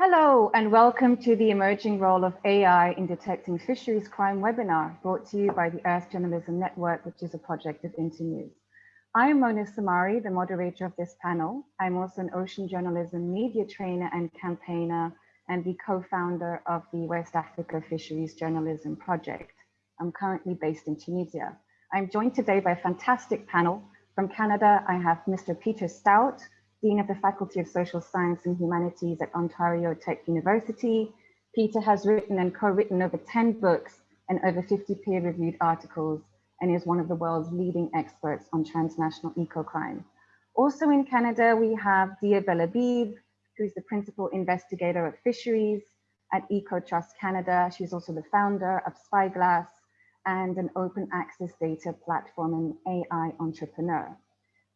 Hello and welcome to the emerging role of AI in detecting fisheries crime webinar brought to you by the Earth Journalism Network, which is a project of Internews. I am Mona Samari, the moderator of this panel. I'm also an ocean journalism media trainer and campaigner and the co-founder of the West Africa Fisheries Journalism Project. I'm currently based in Tunisia. I'm joined today by a fantastic panel. From Canada, I have Mr. Peter Stout, Dean of the Faculty of Social Science and Humanities at Ontario Tech University. Peter has written and co-written over 10 books and over 50 peer-reviewed articles and is one of the world's leading experts on transnational eco-crime. Also in Canada, we have Dia Belhabib, who's the principal investigator of fisheries at EcoTrust Canada. She's also the founder of Spyglass and an open access data platform and AI entrepreneur.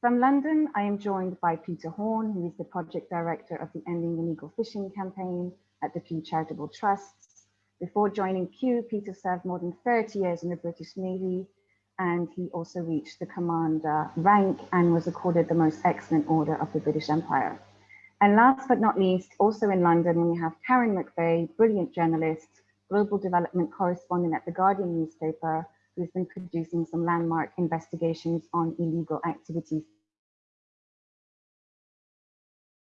From London, I am joined by Peter Horn, who is the project director of the Ending Illegal Fishing campaign at the Pew Charitable Trusts. Before joining Pew, Peter served more than 30 years in the British Navy, and he also reached the commander uh, rank and was accorded the most excellent order of the British Empire. And last but not least, also in London, we have Karen McVeigh, brilliant journalist, global development correspondent at the Guardian newspaper, who's been producing some landmark investigations on illegal activities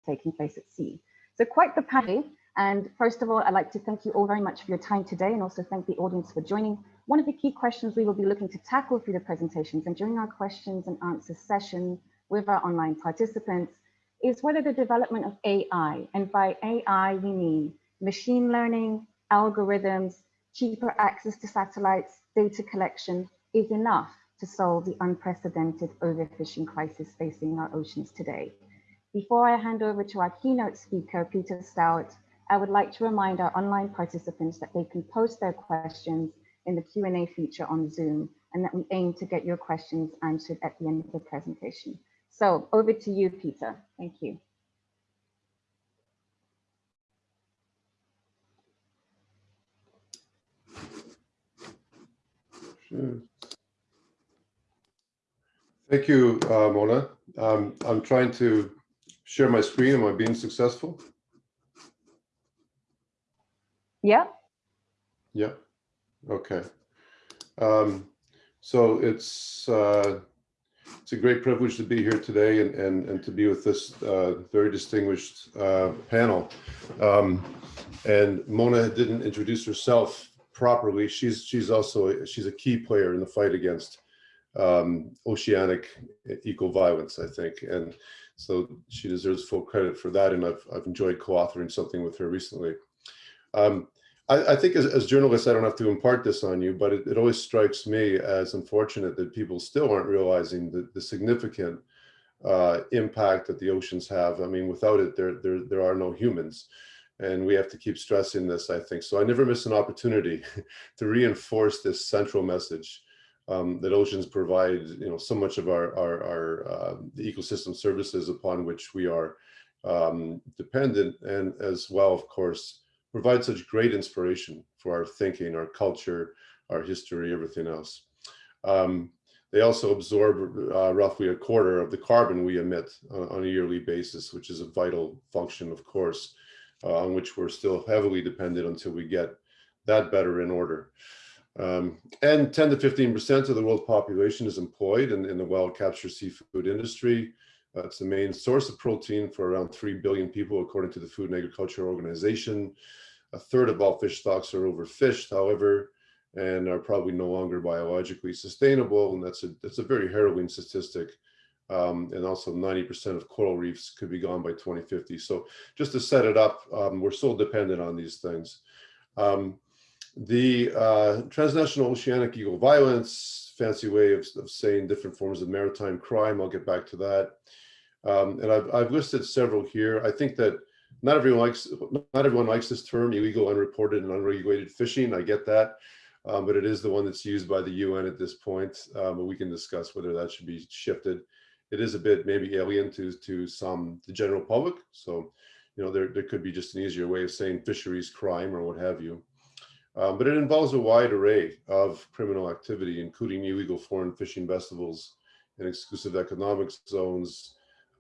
taking place at sea. So quite the panel. And first of all, I'd like to thank you all very much for your time today and also thank the audience for joining. One of the key questions we will be looking to tackle through the presentations and during our questions and answers session with our online participants is whether the development of AI, and by AI we mean machine learning, algorithms, cheaper access to satellites, data collection is enough to solve the unprecedented overfishing crisis facing our oceans today. Before I hand over to our keynote speaker, Peter Stout, I would like to remind our online participants that they can post their questions in the Q&A feature on Zoom and that we aim to get your questions answered at the end of the presentation. So over to you, Peter. Thank you. Sure. Thank you, uh, Mona. Um, I'm trying to share my screen. Am I being successful? Yeah. Yeah. Okay. Um, so it's uh, it's a great privilege to be here today and and, and to be with this uh, very distinguished uh, panel. Um, and Mona didn't introduce herself properly. She's she's also a, she's a key player in the fight against um, oceanic eco violence, I think, and so she deserves full credit for that. And I've, I've enjoyed co-authoring something with her recently. Um, I, I, think as, as, journalists, I don't have to impart this on you, but it, it, always strikes me as unfortunate that people still aren't realizing the, the significant uh, impact that the oceans have. I mean, without it, there, there, there are no humans. And we have to keep stressing this, I think. So I never miss an opportunity to reinforce this central message um, that oceans provide, you know, so much of our, our, our uh, the ecosystem services upon which we are um, dependent and as well, of course, provide such great inspiration for our thinking, our culture, our history, everything else. Um, they also absorb uh, roughly a quarter of the carbon we emit uh, on a yearly basis, which is a vital function, of course, uh, on which we're still heavily dependent until we get that better in order. Um, and 10 to 15% of the world population is employed in, in the wild capture seafood industry. Uh, it's the main source of protein for around 3 billion people, according to the Food and Agriculture Organization. A third of all fish stocks are overfished, however, and are probably no longer biologically sustainable. And that's a, that's a very harrowing statistic. Um, and also 90% of coral reefs could be gone by 2050. So just to set it up, um, we're so dependent on these things. Um, the uh, transnational oceanic eco violence, fancy way of, of, saying different forms of maritime crime. I'll get back to that. Um, and I've, I've listed several here. I think that not everyone likes not everyone likes this term, illegal, unreported, and unregulated fishing. I get that, um, but it is the one that's used by the UN at this point. Um, but we can discuss whether that should be shifted. It is a bit maybe alien to to some the general public. So, you know, there there could be just an easier way of saying fisheries crime or what have you. Um, but it involves a wide array of criminal activity, including illegal foreign fishing vessels and exclusive economic zones,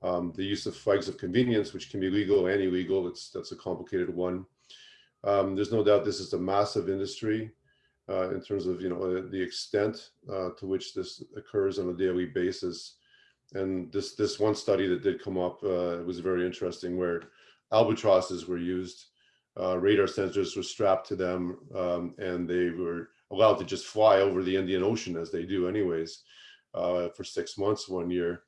um, the use of flags of convenience, which can be legal and illegal. It's that's a complicated one. Um, there's no doubt this is a massive industry uh, in terms of you know the extent uh, to which this occurs on a daily basis. And this this one study that did come up uh, was very interesting, where albatrosses were used, uh, radar sensors were strapped to them, um, and they were allowed to just fly over the Indian Ocean as they do anyways uh, for six months one year.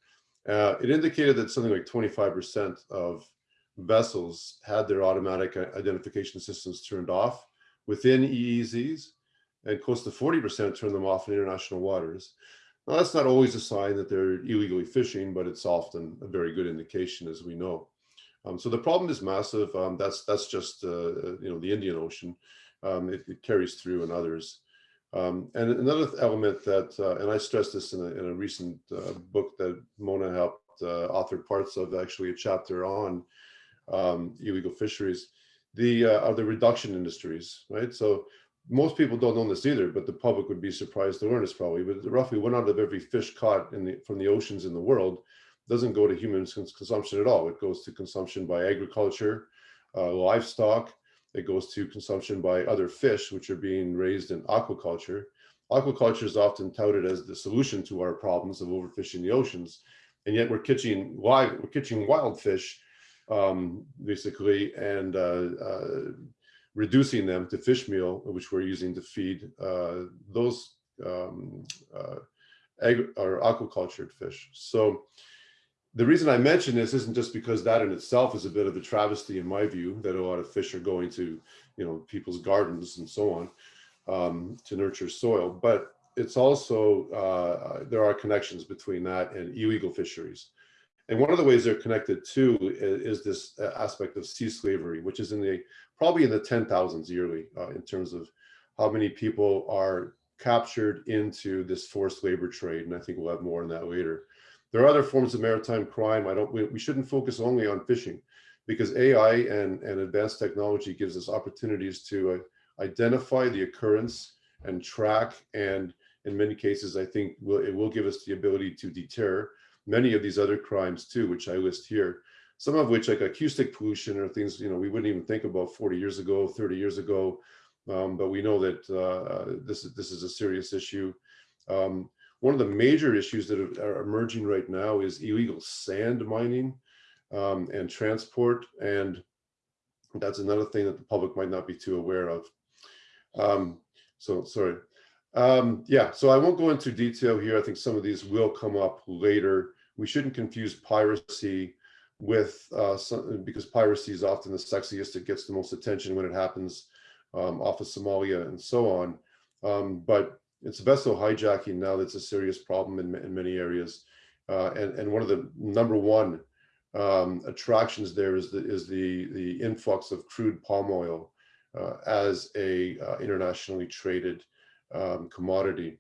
Uh, it indicated that something like 25% of vessels had their automatic identification systems turned off within EEZs and close to 40% turned them off in international waters. Now, that's not always a sign that they're illegally fishing, but it's often a very good indication, as we know. Um, so the problem is massive. Um, that's that's just uh, you know the Indian Ocean. Um, it, it, carries through in others. Um, and another element that, uh, and I stressed this in a, in a recent uh, book that Mona helped uh, author parts of, actually a chapter on um, illegal fisheries, the uh, are the reduction industries, right? So most people don't know this either, but the public would be surprised to learn this probably. But roughly one out of every fish caught in the, from the oceans in the world doesn't go to human consumption at all. It goes to consumption by agriculture, uh, livestock, it goes to consumption by other fish, which are being raised in aquaculture. Aquaculture is often touted as the solution to our problems of overfishing the oceans. And yet we're catching wild, we're catching wild fish, um, basically, and uh, uh, reducing them to fish meal, which we're using to feed uh, those um, uh, or aquacultured fish. So the reason I mention this isn't just because that in itself is a bit of a travesty in my view, that a lot of fish are going to, you know, people's gardens and so on um, to nurture soil, but it's also, uh, there are connections between that and illegal fisheries. And one of the ways they're connected to is, is this uh, aspect of sea slavery, which is in the, probably in the 10,000s yearly uh, in terms of how many people are captured into this forced labor trade. And I think we'll have more on that later. There are other forms of maritime crime. I don't, we, we shouldn't focus only on fishing because AI and, and advanced technology gives us opportunities to uh, identify the occurrence and track. And in many cases, I think will, it will give us the ability to deter many of these other crimes too, which I list here. Some of which like acoustic pollution or things, you know, we wouldn't even think about 40 years ago, 30 years ago. Um, but we know that uh, this, this is a serious issue. Um, one of the major issues that are emerging right now is illegal sand mining um, and transport. And that's another thing that the public might not be too aware of. Um, so, sorry. Um, yeah, so I won't go into detail here. I think some of these will come up later. We shouldn't confuse piracy with, uh, some, because piracy is often the sexiest, it gets the most attention when it happens um, off of Somalia and so on. Um, but it's vessel hijacking now that's a serious problem in, in many areas. Uh, and, and one of the number one um, attractions there is the, is the, the influx of crude palm oil uh, as a uh, internationally traded um, commodity.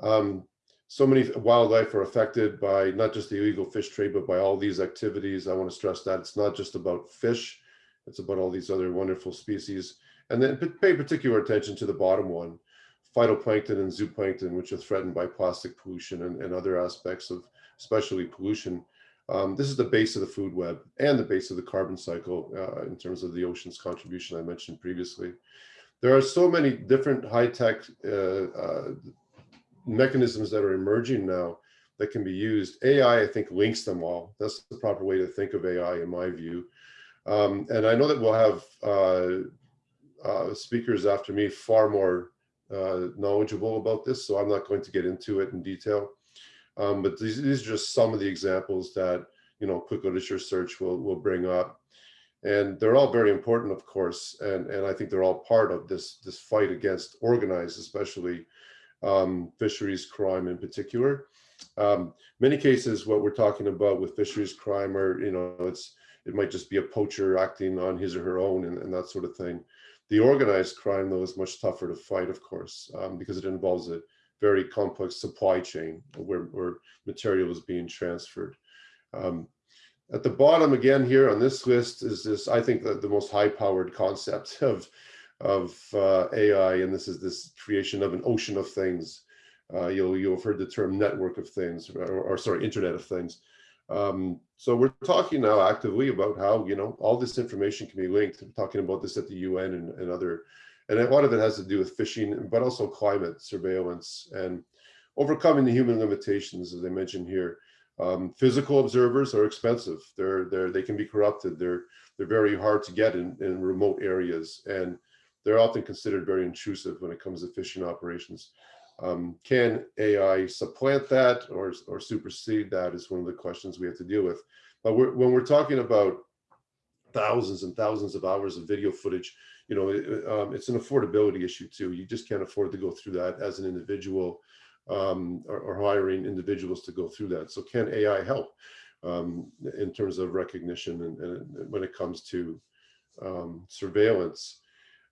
Um, so many wildlife are affected by not just the illegal fish trade, but by all these activities. I want to stress that it's not just about fish, it's about all these other wonderful species. And then pay particular attention to the bottom one, phytoplankton and zooplankton, which are threatened by plastic pollution and, and other aspects of especially pollution. Um, this is the base of the food web and the base of the carbon cycle uh, in terms of the ocean's contribution I mentioned previously. There are so many different high-tech uh, uh, mechanisms that are emerging now that can be used. AI, I think, links them all. That's the proper way to think of AI in my view. Um, and I know that we'll have uh, uh speakers after me far more uh, knowledgeable about this, so I'm not going to get into it in detail. Um, but these, these are just some of the examples that, you know, quick literature search will, will bring up. And they're all very important, of course, and, and I think they're all part of this, this fight against organized, especially um, fisheries crime in particular. Um, many cases, what we're talking about with fisheries crime are, you know, it's it might just be a poacher acting on his or her own and, and that sort of thing. The organized crime, though, is much tougher to fight, of course, um, because it involves a very complex supply chain where, where material is being transferred. Um, at the bottom again here on this list is this, I think, the, most high-powered concept of, of uh, AI, and this is this creation of an ocean of things. Uh, you'll, you'll have heard the term network of things, or, or sorry, internet of things. Um, so we're talking now actively about how, you know, all this information can be linked. We're talking about this at the UN and, and other, and a lot of it has to do with fishing, but also climate surveillance and overcoming the human limitations, as I mentioned here. Um, physical observers are expensive. They're, they're, they can be corrupted. They're, they're very hard to get in, in remote areas. And they're often considered very intrusive when it comes to fishing operations. Um, can AI supplant that or, or supersede that is one of the questions we have to deal with. But we're, when we're talking about thousands and thousands of hours of video footage, you know, um, it's an affordability issue too. You just can't afford to go through that as an individual um, or, or, hiring individuals to go through that. So can AI help um, in terms of recognition and, and when it comes to um, surveillance?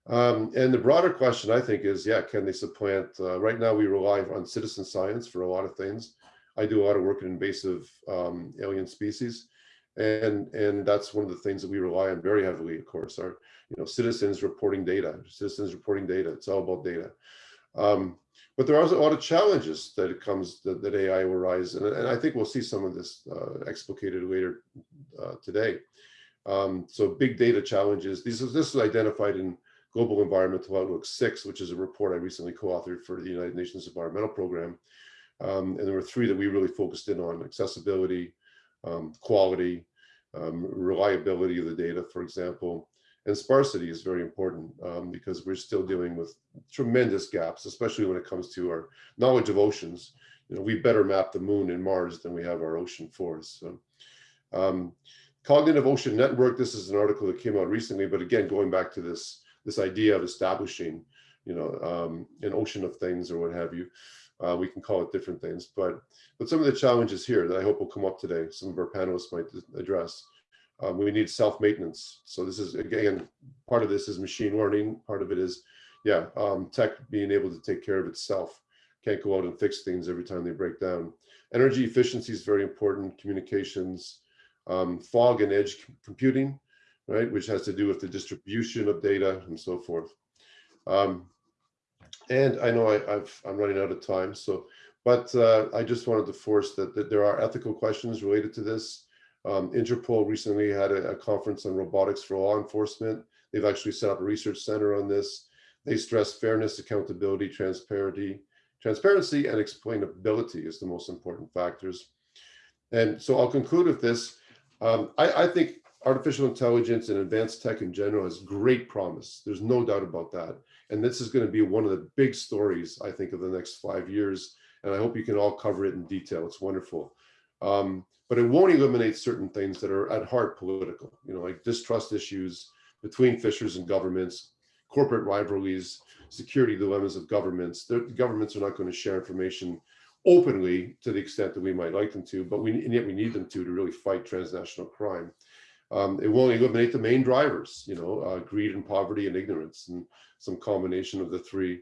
Um, and the broader question, I think, is, yeah, can they supplant? Uh, right now, we rely on citizen science for a lot of things. I do a lot of work in invasive um, alien species, and and that's one of the things that we rely on very heavily. Of course, are you know citizens reporting data, citizens reporting data. It's all about data. Um, but there are a lot of challenges that it comes that, that AI will rise, and, and I think we'll see some of this uh, explicated later uh, today. Um, so big data challenges. These this is identified in Global Environmental Outlook 6, which is a report I recently co-authored for the United Nations Environmental Program. Um, and there were three that we really focused in on, accessibility, um, quality, um, reliability of the data, for example, and sparsity is very important um, because we're still dealing with tremendous gaps, especially when it comes to our knowledge of oceans. You know, we better map the moon and Mars than we have our ocean forests. So, um, Cognitive Ocean Network, this is an article that came out recently, but again, going back to this this idea of establishing, you know, um, an ocean of things or what have you. Uh, we can call it different things, but but some of the challenges here that I hope will come up today, some of our panelists might address. Um, we need self-maintenance. So this is, again, part of this is machine learning. Part of it is, yeah, um, tech being able to take care of itself. Can't go out and fix things every time they break down. Energy efficiency is very important. Communications, um, fog and edge computing right, which has to do with the distribution of data and so forth. Um, and I know I, am running out of time, so, but uh, I just wanted to force that, that there are ethical questions related to this. Um, Interpol recently had a, a, conference on robotics for law enforcement. They've actually set up a research center on this. They stress fairness, accountability, transparency, transparency and explainability is the most important factors. And so I'll conclude with this. Um, I, I, think artificial intelligence and advanced tech in general has great promise. There's no doubt about that. And this is going to be one of the big stories, I think, of the next five years. And I hope you can all cover it in detail. It's wonderful. Um, but it won't eliminate certain things that are at heart political, you know, like distrust issues between fishers and governments, corporate rivalries, security dilemmas of governments. The governments are not going to share information openly to the extent that we might like them to, but we and yet we need them to to really fight transnational crime. Um, it won't eliminate the main drivers, you know, uh, greed and poverty and ignorance and some combination of the three.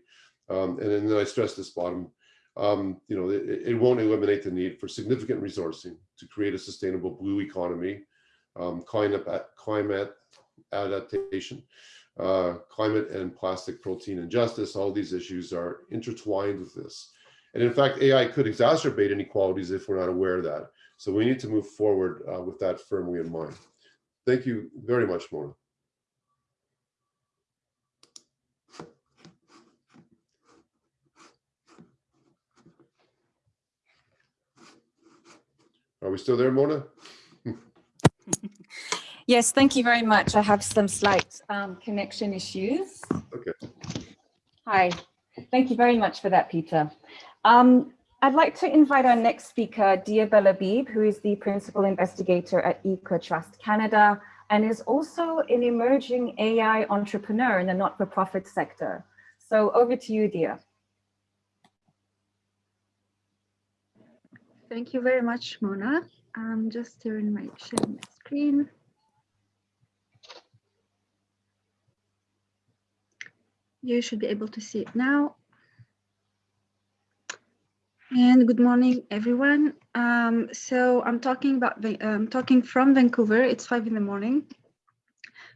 Um, and then I stress this bottom, um, you know, it, it, won't eliminate the need for significant resourcing to create a sustainable blue economy, um, climate, climate adaptation, uh, climate and plastic protein injustice. All these issues are intertwined with this. And in fact, AI could exacerbate inequalities if we're not aware of that. So we need to move forward uh, with that firmly in mind. Thank you very much, Mona. Are we still there, Mona? yes, thank you very much. I have some slight um, connection issues. Okay. Hi, thank you very much for that, Peter. Um, I'd like to invite our next speaker, Dia Belhabib, who is the principal investigator at EcoTrust Canada and is also an emerging AI entrepreneur in the not-for-profit sector. So over to you, Dia. Thank you very much, Mona. I'm just my, sharing my screen. You should be able to see it now. And good morning, everyone. Um, so I'm talking about um, talking from Vancouver. It's five in the morning.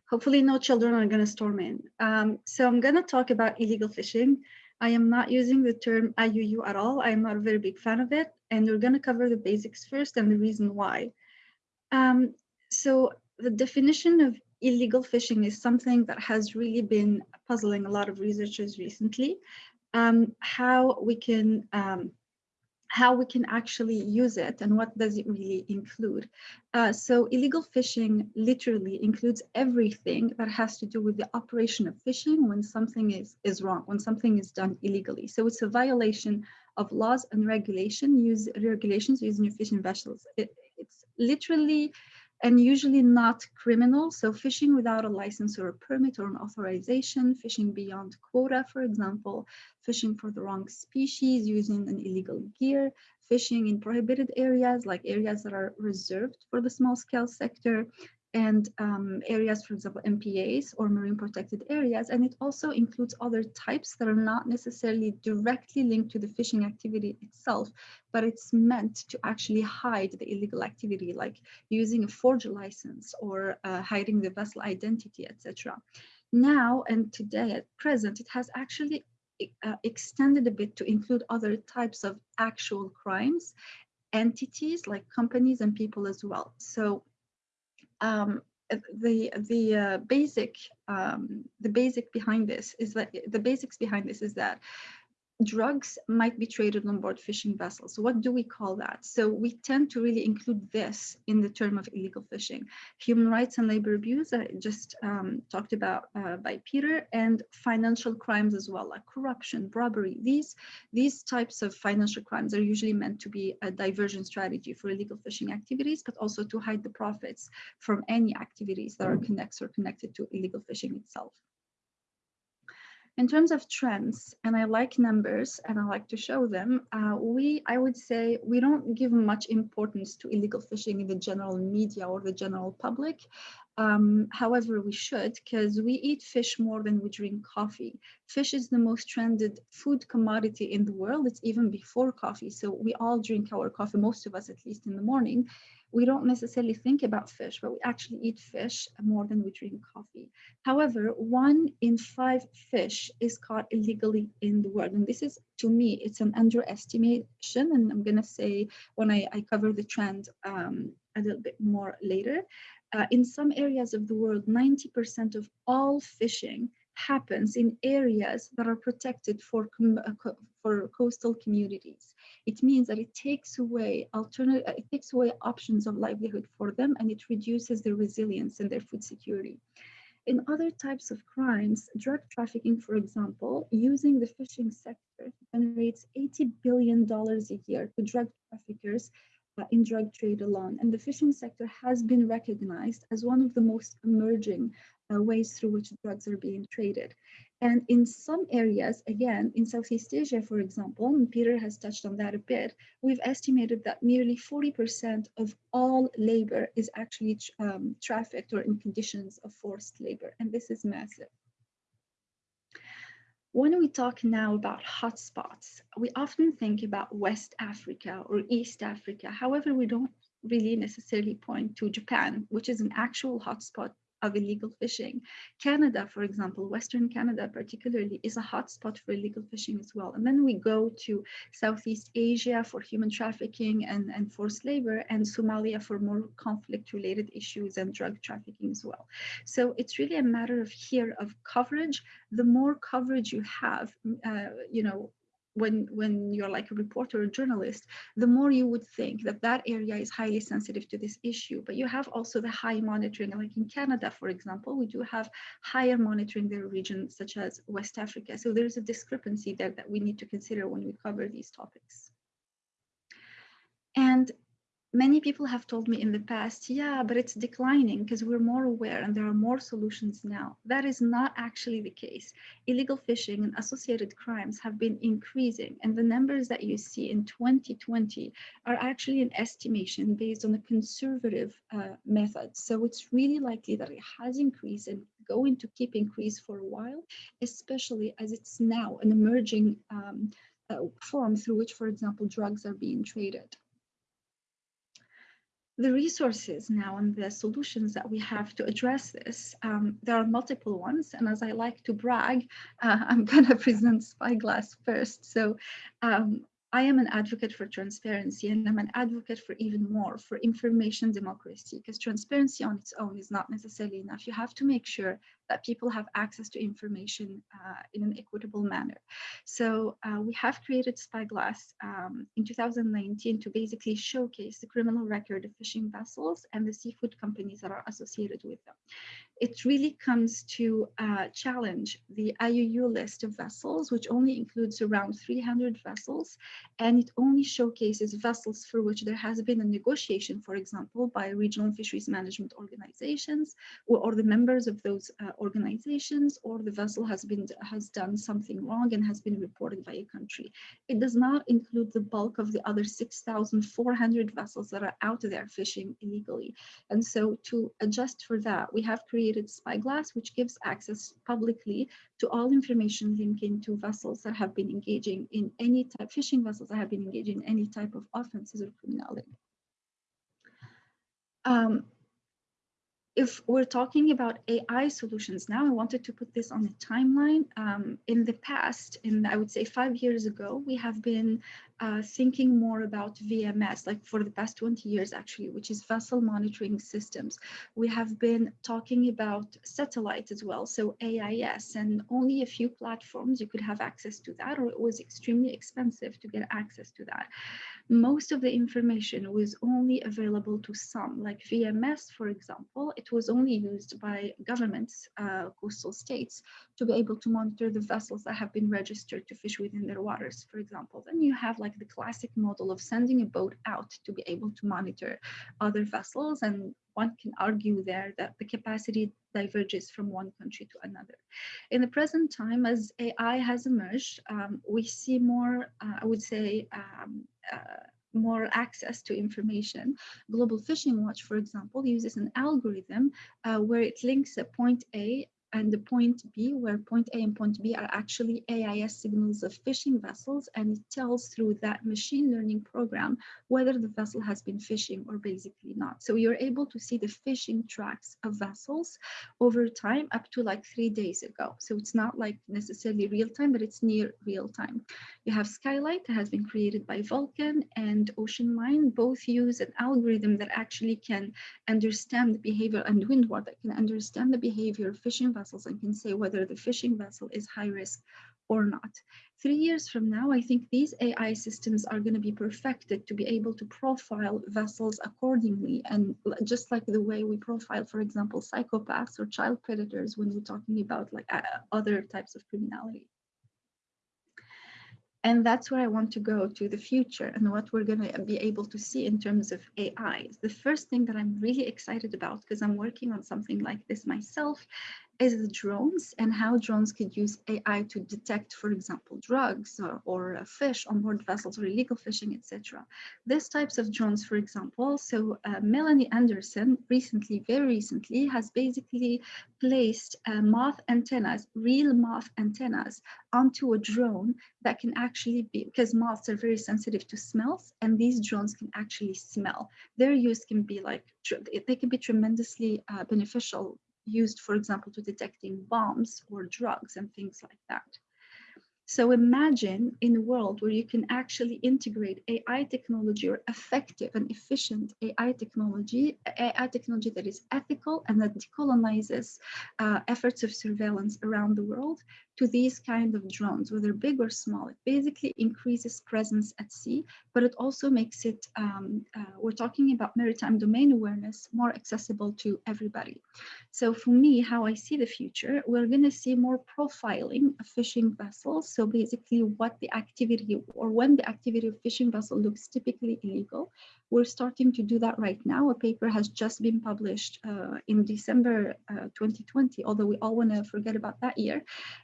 Hopefully, no children are going to storm in. Um, so I'm going to talk about illegal fishing. I am not using the term IUU at all. I am not a very big fan of it. And we're going to cover the basics first and the reason why. Um, so the definition of illegal fishing is something that has really been puzzling a lot of researchers recently. Um, how we can um, how we can actually use it and what does it really include. Uh, so illegal fishing literally includes everything that has to do with the operation of fishing when something is, is wrong, when something is done illegally. So it's a violation of laws and regulation use, regulations using your fishing vessels. It, it's literally and usually not criminal. So fishing without a license or a permit or an authorization, fishing beyond quota, for example, fishing for the wrong species using an illegal gear, fishing in prohibited areas like areas that are reserved for the small scale sector, and um, areas, for example, MPAs or marine protected areas. And it also includes other types that are not necessarily directly linked to the fishing activity itself, but it's meant to actually hide the illegal activity, like using a forged license or uh, hiding the vessel identity, etc. Now and today at present, it has actually uh, extended a bit to include other types of actual crimes, entities like companies and people as well. So um, the the uh, basic um, the basic behind this is that the basics behind this is that drugs might be traded on board fishing vessels. What do we call that? So we tend to really include this in the term of illegal fishing. Human rights and labor abuse, I just um, talked about uh, by Peter, and financial crimes as well, like corruption, robbery. These, these types of financial crimes are usually meant to be a diversion strategy for illegal fishing activities, but also to hide the profits from any activities that are connected or connected to illegal fishing itself. In terms of trends, and I like numbers and I like to show them, uh, we, I would say, we don't give much importance to illegal fishing in the general media or the general public. Um, however, we should because we eat fish more than we drink coffee. Fish is the most trended food commodity in the world. It's even before coffee. So we all drink our coffee, most of us at least in the morning we don't necessarily think about fish, but we actually eat fish more than we drink coffee. However, one in five fish is caught illegally in the world. And this is, to me, it's an underestimation. And I'm going to say when I, I cover the trend um, a little bit more later. Uh, in some areas of the world, 90% of all fishing happens in areas that are protected for, uh, for coastal communities. It means that it takes away alternate, uh, it takes away options of livelihood for them and it reduces their resilience and their food security. In other types of crimes, drug trafficking, for example, using the fishing sector generates $80 billion a year to drug traffickers in drug trade alone. And the fishing sector has been recognized as one of the most emerging uh, ways through which drugs are being traded. And in some areas, again, in Southeast Asia, for example, and Peter has touched on that a bit, we've estimated that nearly 40% of all labor is actually um, trafficked or in conditions of forced labor. And this is massive. When we talk now about hotspots, we often think about West Africa or East Africa. However, we don't really necessarily point to Japan, which is an actual hotspot of illegal fishing. Canada, for example, Western Canada particularly, is a hotspot for illegal fishing as well. And then we go to Southeast Asia for human trafficking and, and forced labor, and Somalia for more conflict-related issues and drug trafficking as well. So it's really a matter of here of coverage. The more coverage you have, uh, you know, when when you're like a reporter or journalist the more you would think that that area is highly sensitive to this issue. But you have also the high monitoring like in canada for example we do have higher monitoring their region such as west africa. So there's a discrepancy there that we need to consider when we cover these topics. And many people have told me in the past, yeah, but it's declining because we're more aware and there are more solutions now. That is not actually the case. Illegal fishing and associated crimes have been increasing and the numbers that you see in 2020 are actually an estimation based on a conservative uh, method. So it's really likely that it has increased and going to keep increase for a while, especially as it's now an emerging um, uh, form through which, for example, drugs are being traded the resources now and the solutions that we have to address this, um, there are multiple ones. And as I like to brag, uh, I'm going to present Spyglass first. So um, I am an advocate for transparency and I'm an advocate for even more for information democracy because transparency on its own is not necessarily enough. You have to make sure that people have access to information uh, in an equitable manner. So uh, we have created Spyglass um, in 2019 to basically showcase the criminal record of fishing vessels and the seafood companies that are associated with them. It really comes to uh, challenge the IUU list of vessels, which only includes around 300 vessels and it only showcases vessels for which there has been a negotiation, for example, by regional fisheries management organizations or, or the members of those uh, organizations, or the vessel has been has done something wrong and has been reported by a country. It does not include the bulk of the other 6,400 vessels that are out there fishing illegally. And so to adjust for that, we have created Spyglass, which gives access publicly to all information linking to vessels that have been engaging in any type, fishing vessels that have been engaging in any type of offenses or criminality. Um, if we're talking about AI solutions now, I wanted to put this on a timeline. Um, in the past, in I would say five years ago, we have been uh, thinking more about VMS, like for the past 20 years actually, which is vessel monitoring systems. We have been talking about satellite as well, so AIS, and only a few platforms you could have access to that, or it was extremely expensive to get access to that most of the information was only available to some, like VMS, for example, it was only used by governments, uh, coastal states, to be able to monitor the vessels that have been registered to fish within their waters, for example. Then you have like the classic model of sending a boat out to be able to monitor other vessels and one can argue there that the capacity diverges from one country to another. In the present time, as AI has emerged, um, we see more, uh, I would say, um, uh, more access to information. Global Fishing Watch, for example, uses an algorithm uh, where it links a point A and the point B, where point A and point B are actually AIS signals of fishing vessels, and it tells through that machine learning program whether the vessel has been fishing or basically not. So you're able to see the fishing tracks of vessels over time up to like three days ago. So it's not like necessarily real time, but it's near real time. You have Skylight that has been created by Vulcan and OceanMind. Both use an algorithm that actually can understand the behavior and Windward that can understand the behavior of fishing vessels and can say whether the fishing vessel is high risk or not. Three years from now, I think these AI systems are going to be perfected to be able to profile vessels accordingly. And just like the way we profile, for example, psychopaths or child predators when we're talking about like uh, other types of criminality. And that's where I want to go to the future and what we're going to be able to see in terms of AI. The first thing that I'm really excited about, because I'm working on something like this myself, is the drones and how drones could use AI to detect, for example, drugs or, or fish on board vessels or illegal fishing, etc. These types of drones, for example, so uh, Melanie Anderson recently, very recently, has basically placed uh, moth antennas, real moth antennas, onto a drone that can actually be, because moths are very sensitive to smells, and these drones can actually smell. Their use can be like, they can be tremendously uh, beneficial used, for example, to detecting bombs or drugs and things like that. So imagine in a world where you can actually integrate AI technology or effective and efficient AI technology, AI technology that is ethical and that decolonizes uh, efforts of surveillance around the world to these kind of drones, whether big or small. It basically increases presence at sea, but it also makes it, um, uh, we're talking about maritime domain awareness, more accessible to everybody. So for me, how I see the future, we're going to see more profiling of fishing vessels. So basically what the activity or when the activity of fishing vessel looks typically illegal, we're starting to do that right now. A paper has just been published uh, in December uh, 2020, although we all want to forget about that year,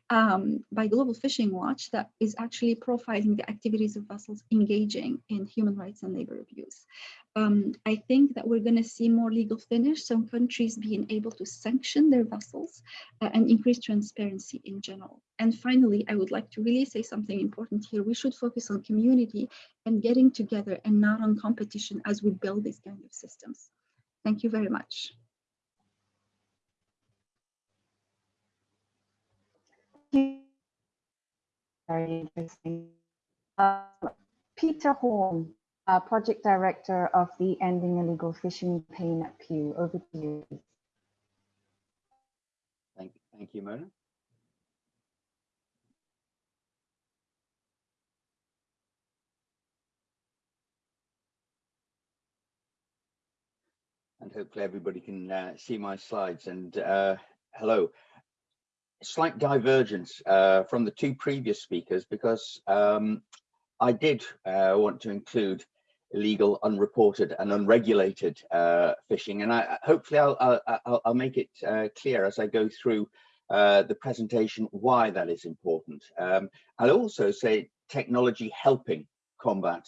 um, by Global Fishing Watch that is actually profiling the activities of vessels engaging in human rights and labor abuse. Um, I think that we're going to see more legal finish, some countries being able to sanction their vessels uh, and increase transparency in general. And finally, I would like to really say something important here. We should focus on community and getting together and not on competition as we build these kind of systems. Thank you very much. Very interesting. Uh, Peter Horn, uh, Project Director of the Ending Illegal Fishing Campaign at Pew. Over to you. Thank, thank you, Mona. And hopefully everybody can uh, see my slides and uh, hello. Slight divergence uh, from the two previous speakers because um, I did uh, want to include illegal, unreported and unregulated uh, fishing. And I hopefully I'll, I'll, I'll make it uh, clear as I go through uh, the presentation why that is important. Um, I'll also say technology helping combat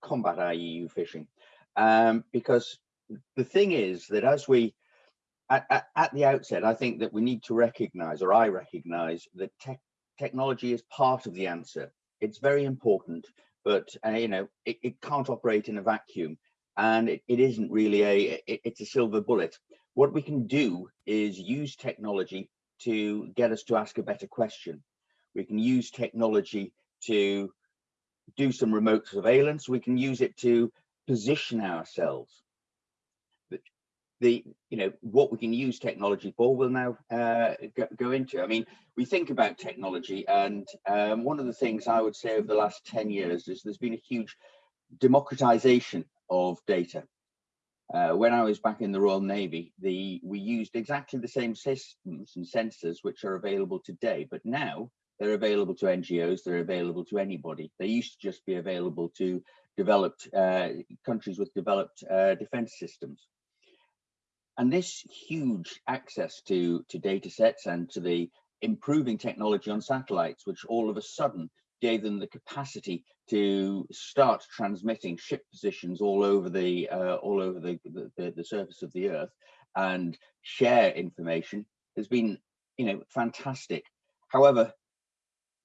combat IUU fishing um, because the thing is that as we at, at, at, the outset, I think that we need to recognize or I recognize that te technology is part of the answer. It's very important but uh, you know it, it, can't operate in a vacuum and it, it isn't really a it, it's a silver bullet. What we can do is use technology to get us to ask a better question. We can use technology to do some remote surveillance. We can use it to position ourselves the you know what we can use technology for we'll now uh, go, go, into. I mean we think about technology and um, one of the things i would say over the last 10 years is there's been a huge democratization of data. Uh, when i was back in the royal navy the we used exactly the same systems and sensors which are available today but now they're available to ngos they're available to anybody. They used to just be available to developed uh, countries with developed uh, defense systems and this huge access to, to data sets and to the improving technology on satellites, which all of a sudden gave them the capacity to start transmitting ship positions all over the uh, all over the, the, the surface of the earth and share information has been you know fantastic. However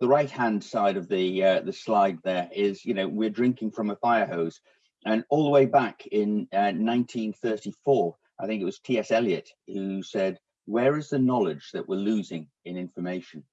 the right hand side of the uh, the slide there is you know we're drinking from a fire hose. And all the way back in uh, 1934 I think it was T.S. Eliot who said, where is the knowledge that we're losing in information?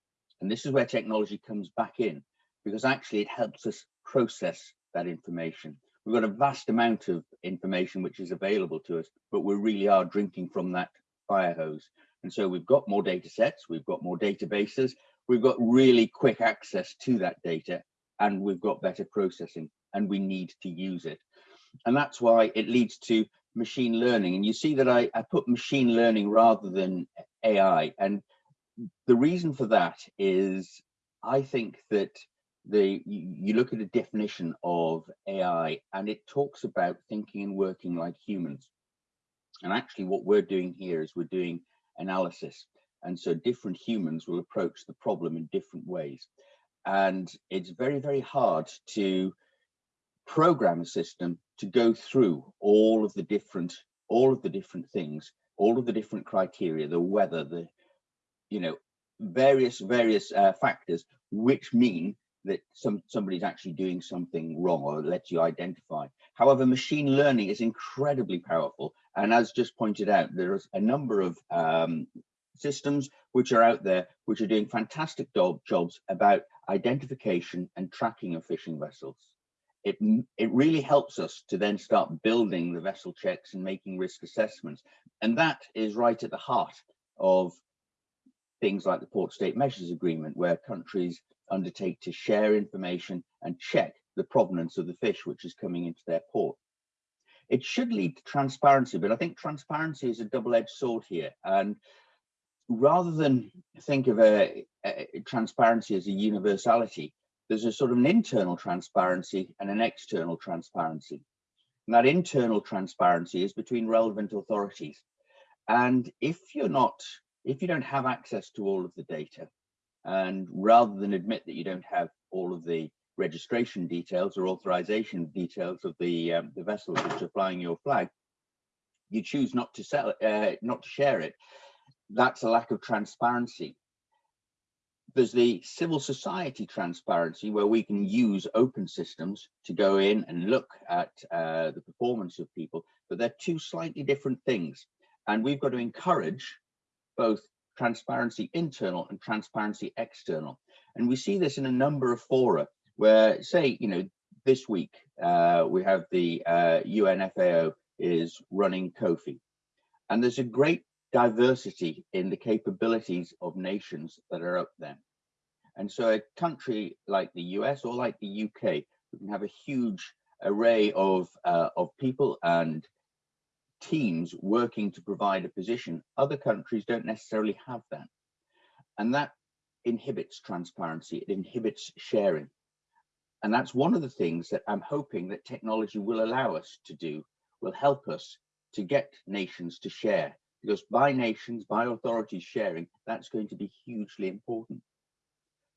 And this is where technology comes back in, because actually it helps us process that information. We've got a vast amount of information which is available to us, but we really are drinking from that fire hose. And so we've got more data sets, we've got more databases, we've got really quick access to that data, and we've got better processing, and we need to use it. And that's why it leads to machine learning. And you see that I, I put machine learning rather than AI. And the reason for that is I think that the you look at a definition of AI and it talks about thinking and working like humans. And actually what we're doing here is we're doing analysis. And so different humans will approach the problem in different ways. And it's very, very hard to program a system to go through all of the different all of the different things all of the different criteria the weather the you know various various uh, factors which mean that some somebody's actually doing something wrong or lets you identify. However machine learning is incredibly powerful. And as just pointed out there's a number of um, systems which are out there which are doing fantastic job, jobs about identification and tracking of fishing vessels it, it really helps us to then start building the vessel checks and making risk assessments. And that is right at the heart of things like the Port State Measures Agreement, where countries undertake to share information and check the provenance of the fish which is coming into their port. It should lead to transparency, but I think transparency is a double-edged sword here. And rather than think of a, a transparency as a universality, there's a sort of an internal transparency and an external transparency. And that internal transparency is between relevant authorities. And if you're not, if you don't have access to all of the data, and rather than admit that you don't have all of the registration details or authorization details of the um, the vessels which are flying your flag, you choose not to sell uh, not to share it. That's a lack of transparency there's the civil society transparency where we can use open systems to go in and look at uh, the performance of people, but they're two slightly different things. And we've got to encourage both transparency internal and transparency external. And we see this in a number of fora where say, you know, this week, uh, we have the uh, UNFAO is running COFI. And there's a great diversity in the capabilities of nations that are up there. And so a country like the US or like the UK, we can have a huge array of, uh, of people and teams working to provide a position. Other countries don't necessarily have that. And that inhibits transparency, it inhibits sharing. And that's one of the things that I'm hoping that technology will allow us to do, will help us to get nations to share. Because by nations, by authorities sharing, that's going to be hugely important.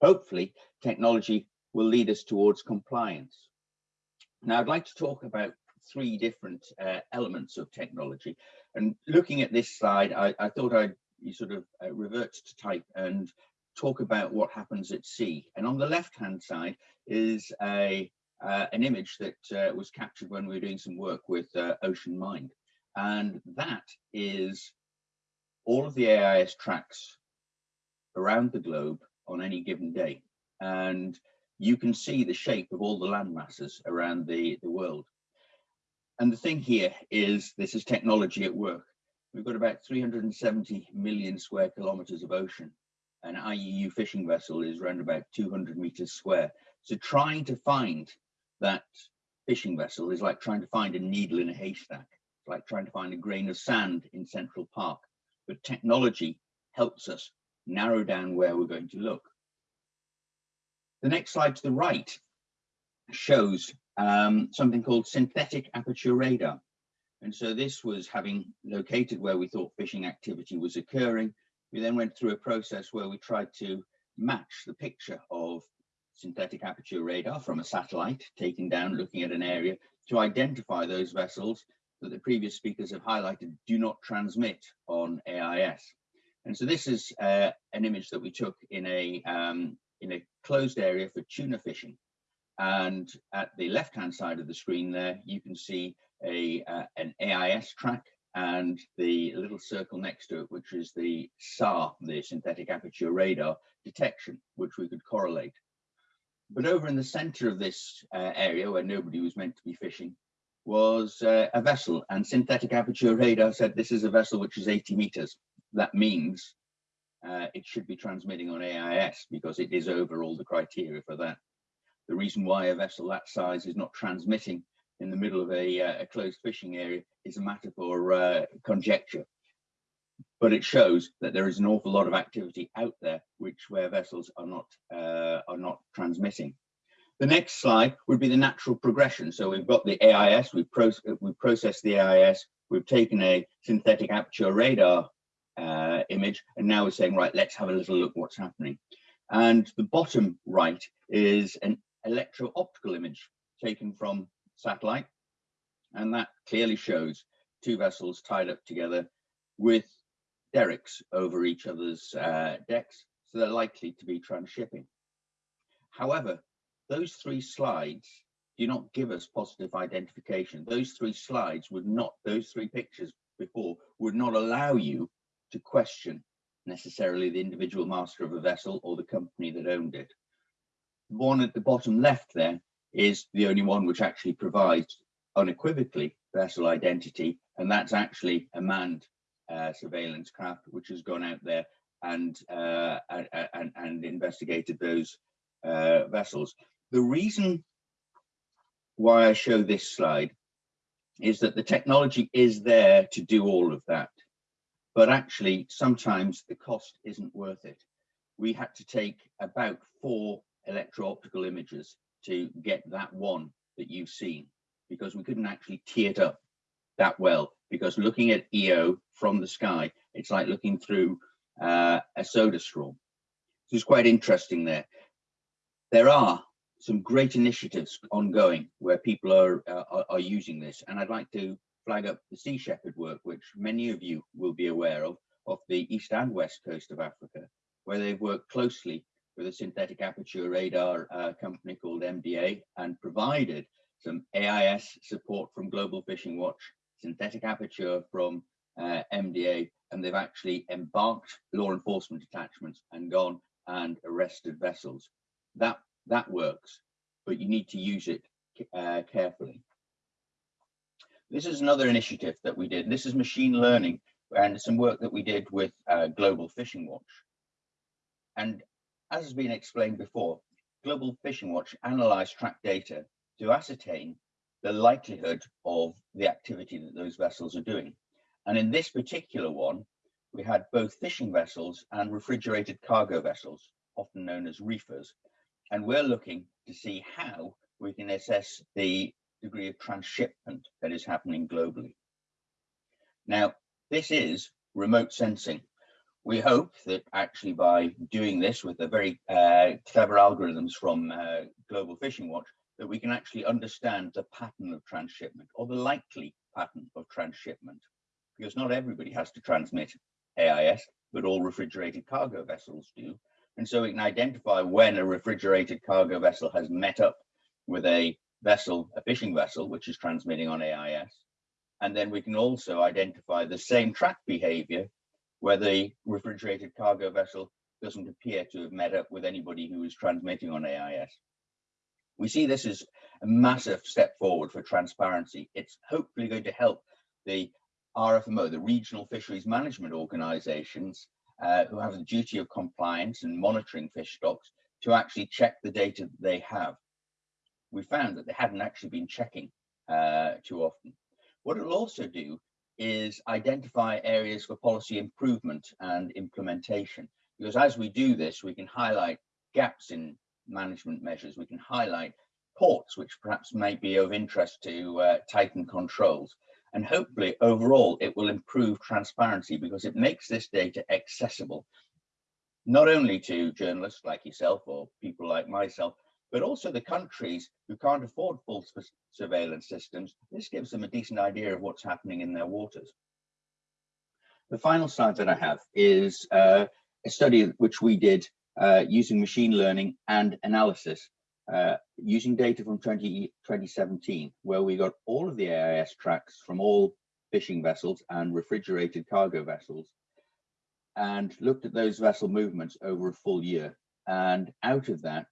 Hopefully, technology will lead us towards compliance. Now, I'd like to talk about three different uh, elements of technology. And looking at this slide, I, I thought I'd sort of uh, revert to type and talk about what happens at sea. And on the left-hand side is a uh, an image that uh, was captured when we were doing some work with uh, OceanMind. And that is all of the AIS tracks around the globe on any given day. And you can see the shape of all the land masses around the, the world. And the thing here is this is technology at work. We've got about 370 million square kilometers of ocean. An IUU fishing vessel is around about 200 meters square. So trying to find that fishing vessel is like trying to find a needle in a haystack. It's like trying to find a grain of sand in Central Park. But technology helps us narrow down where we're going to look. The next slide to the right shows um, something called synthetic aperture radar. And so this was having located where we thought fishing activity was occurring. We then went through a process where we tried to match the picture of synthetic aperture radar from a satellite taken down looking at an area to identify those vessels that the previous speakers have highlighted do not transmit on AIS. And so this is uh, an image that we took in a um, in a closed area for tuna fishing. And at the left-hand side of the screen there, you can see a uh, an AIS track and the little circle next to it, which is the SAR, the synthetic aperture radar detection, which we could correlate. But over in the center of this uh, area where nobody was meant to be fishing was uh, a vessel and synthetic aperture radar said this is a vessel which is 80 meters. That means uh, it should be transmitting on AIS because it is over all the criteria for that. The reason why a vessel that size is not transmitting in the middle of a, uh, a closed fishing area is a matter for uh, conjecture. But it shows that there is an awful lot of activity out there which where vessels are not uh, are not transmitting. The next slide would be the natural progression. So we've got the AIS, we've, we've processed the AIS, we've taken a synthetic aperture radar uh, image, and now we're saying, right, let's have a little look what's happening. And the bottom right is an electro-optical image taken from satellite. And that clearly shows two vessels tied up together with derricks over each other's uh, decks. So they're likely to be transshipping. However, those three slides do not give us positive identification. Those three slides would not, those three pictures before would not allow you to question necessarily the individual master of a vessel or the company that owned it. The one at the bottom left there is the only one which actually provides unequivocally vessel identity, and that's actually a manned uh, surveillance craft which has gone out there and uh, and, and, investigated those uh, vessels. The reason why I show this slide is that the technology is there to do all of that, but actually sometimes the cost isn't worth it. We had to take about four electro-optical images to get that one that you've seen because we couldn't actually tee it up that well because looking at EO from the sky, it's like looking through uh, a soda straw. So it's quite interesting there. There are some great initiatives ongoing where people are, uh, are, are using this, and I'd like to flag up the Sea Shepherd work, which many of you will be aware of, of the east and west coast of Africa, where they've worked closely with a synthetic aperture radar uh, company called MDA and provided some AIS support from Global Fishing Watch, synthetic aperture from uh, MDA, and they've actually embarked law enforcement detachments and gone and arrested vessels. That that works, but you need to use it uh, carefully. This is another initiative that we did. This is machine learning and some work that we did with uh, Global Fishing Watch. And as has been explained before, Global Fishing Watch analyzed track data to ascertain the likelihood of the activity that those vessels are doing. And in this particular one, we had both fishing vessels and refrigerated cargo vessels, often known as reefers. And we're looking to see how we can assess the degree of transshipment that is happening globally. Now, this is remote sensing. We hope that actually by doing this with the very uh, clever algorithms from uh, Global Fishing Watch, that we can actually understand the pattern of transshipment or the likely pattern of transshipment, because not everybody has to transmit AIS, but all refrigerated cargo vessels do. And so we can identify when a refrigerated cargo vessel has met up with a vessel, a fishing vessel, which is transmitting on AIS. And then we can also identify the same track behavior where the refrigerated cargo vessel doesn't appear to have met up with anybody who is transmitting on AIS. We see this as a massive step forward for transparency. It's hopefully going to help the RFMO, the regional fisheries management organizations, uh, who have the duty of compliance and monitoring fish stocks to actually check the data that they have. We found that they hadn't actually been checking uh, too often. What it'll also do is identify areas for policy improvement and implementation. Because as we do this, we can highlight gaps in management measures. We can highlight ports, which perhaps may be of interest to uh, tighten controls. And hopefully overall, it will improve transparency because it makes this data accessible, not only to journalists like yourself or people like myself, but also the countries who can't afford full surveillance systems. This gives them a decent idea of what's happening in their waters. The final slide that I have is uh, a study which we did uh, using machine learning and analysis uh, using data from 20, 2017, where we got all of the AIS tracks from all fishing vessels and refrigerated cargo vessels and looked at those vessel movements over a full year. And out of that,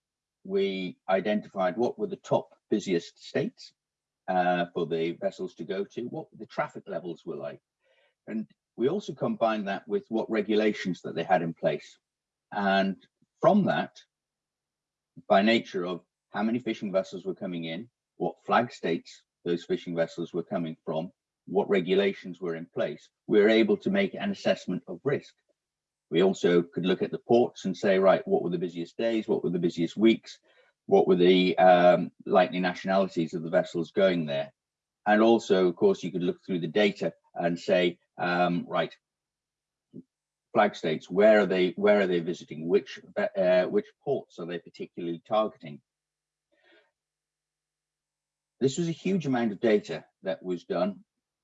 we identified what were the top busiest states uh, for the vessels to go to, what the traffic levels were like. And we also combined that with what regulations that they had in place. And from that, by nature of how many fishing vessels were coming in, what flag states those fishing vessels were coming from, what regulations were in place, we were able to make an assessment of risk. We also could look at the ports and say, right, what were the busiest days? What were the busiest weeks? What were the um, likely nationalities of the vessels going there? And also, of course, you could look through the data and say, um, right, flag states, where are they, where are they visiting? Which, uh, which ports are they particularly targeting? This was a huge amount of data that was done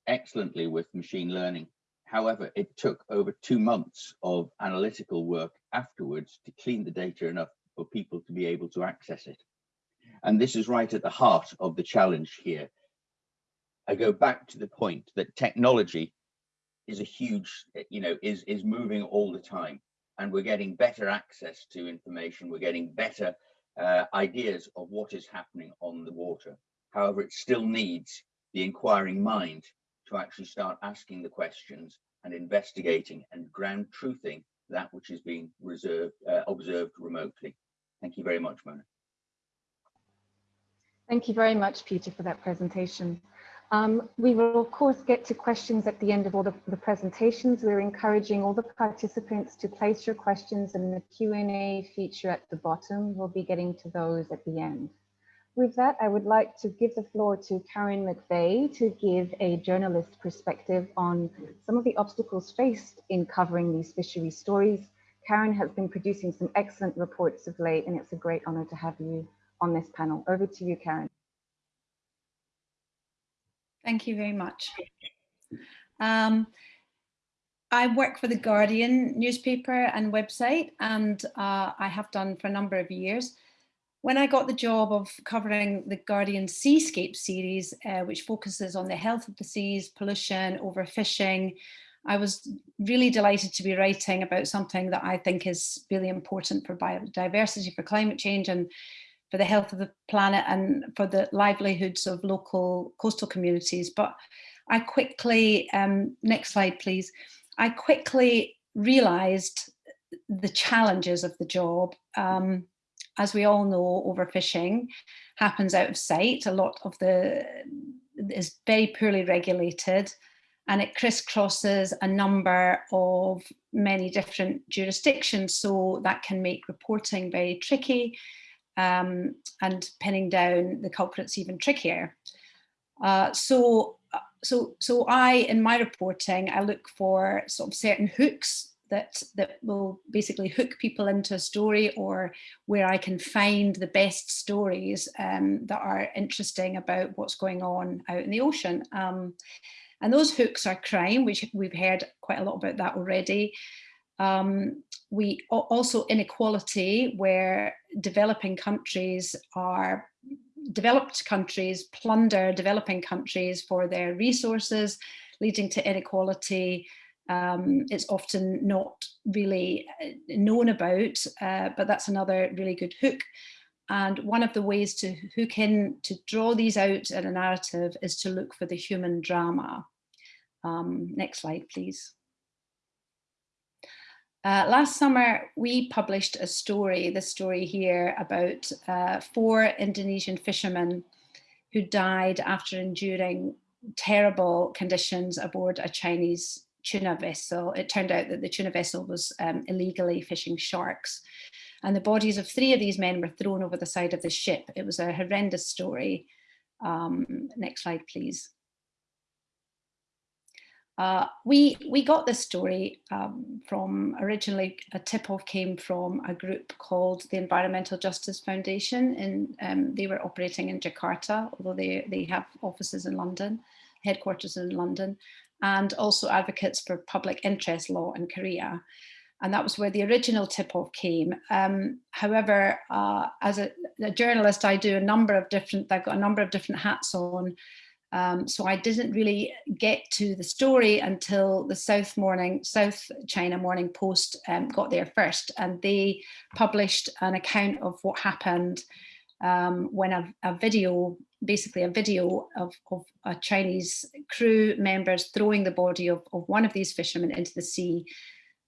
excellently with machine learning. However, it took over two months of analytical work afterwards to clean the data enough for people to be able to access it. And this is right at the heart of the challenge here. I go back to the point that technology is a huge, you know, is, is moving all the time. And we're getting better access to information. We're getting better uh, ideas of what is happening on the water. However, it still needs the inquiring mind to actually start asking the questions and investigating and ground truthing that which is being reserved, uh, observed remotely. Thank you very much, Mona. Thank you very much, Peter, for that presentation. Um, we will, of course, get to questions at the end of all the, the, presentations. We're encouraging all the participants to place your questions in the Q&A feature at the bottom. We'll be getting to those at the end. With that, I would like to give the floor to Karen McVeigh to give a journalist perspective on some of the obstacles faced in covering these fishery stories. Karen has been producing some excellent reports of late, and it's a great honor to have you on this panel. Over to you, Karen. Thank you very much. Um, I work for the Guardian newspaper and website, and uh, I have done for a number of years when I got the job of covering the Guardian Seascape series, uh, which focuses on the health of the seas, pollution, overfishing, I was really delighted to be writing about something that I think is really important for biodiversity, for climate change, and for the health of the planet and for the livelihoods of local coastal communities. But I quickly, um, next slide please, I quickly realized the challenges of the job. Um, as we all know, overfishing happens out of sight. A lot of the is very poorly regulated and it crisscrosses a number of many different jurisdictions. So that can make reporting very tricky um, and pinning down the culprits even trickier. Uh, so, so, so I, in my reporting, I look for sort of certain hooks that that will basically hook people into a story or where I can find the best stories um, that are interesting about what's going on out in the ocean. Um, and those hooks are crime, which we've heard quite a lot about that already. Um, we also inequality where developing countries are developed countries plunder developing countries for their resources leading to inequality um, it's often not really uh, known about, uh, but that's another really good hook. And one of the ways to hook in, to draw these out in a narrative is to look for the human drama. Um, next slide, please. Uh, last summer, we published a story, the story here, about uh, four Indonesian fishermen who died after enduring terrible conditions aboard a Chinese tuna vessel. It turned out that the tuna vessel was um, illegally fishing sharks. And the bodies of three of these men were thrown over the side of the ship. It was a horrendous story. Um, next slide, please. Uh, we we got this story um, from originally a tip-off came from a group called the Environmental Justice Foundation, and um, they were operating in Jakarta, although they they have offices in London, headquarters in London, and also advocates for public interest law in Korea. And that was where the original tip-off came. Um, however, uh, as a, a, journalist, I do a number of different, I've got a number of different hats on. Um, so I didn't really get to the story until the South Morning, South China Morning Post um, got there first. And they published an account of what happened um, when a, a, video, basically a video of, of a Chinese crew members throwing the body of, of one of these fishermen into the sea,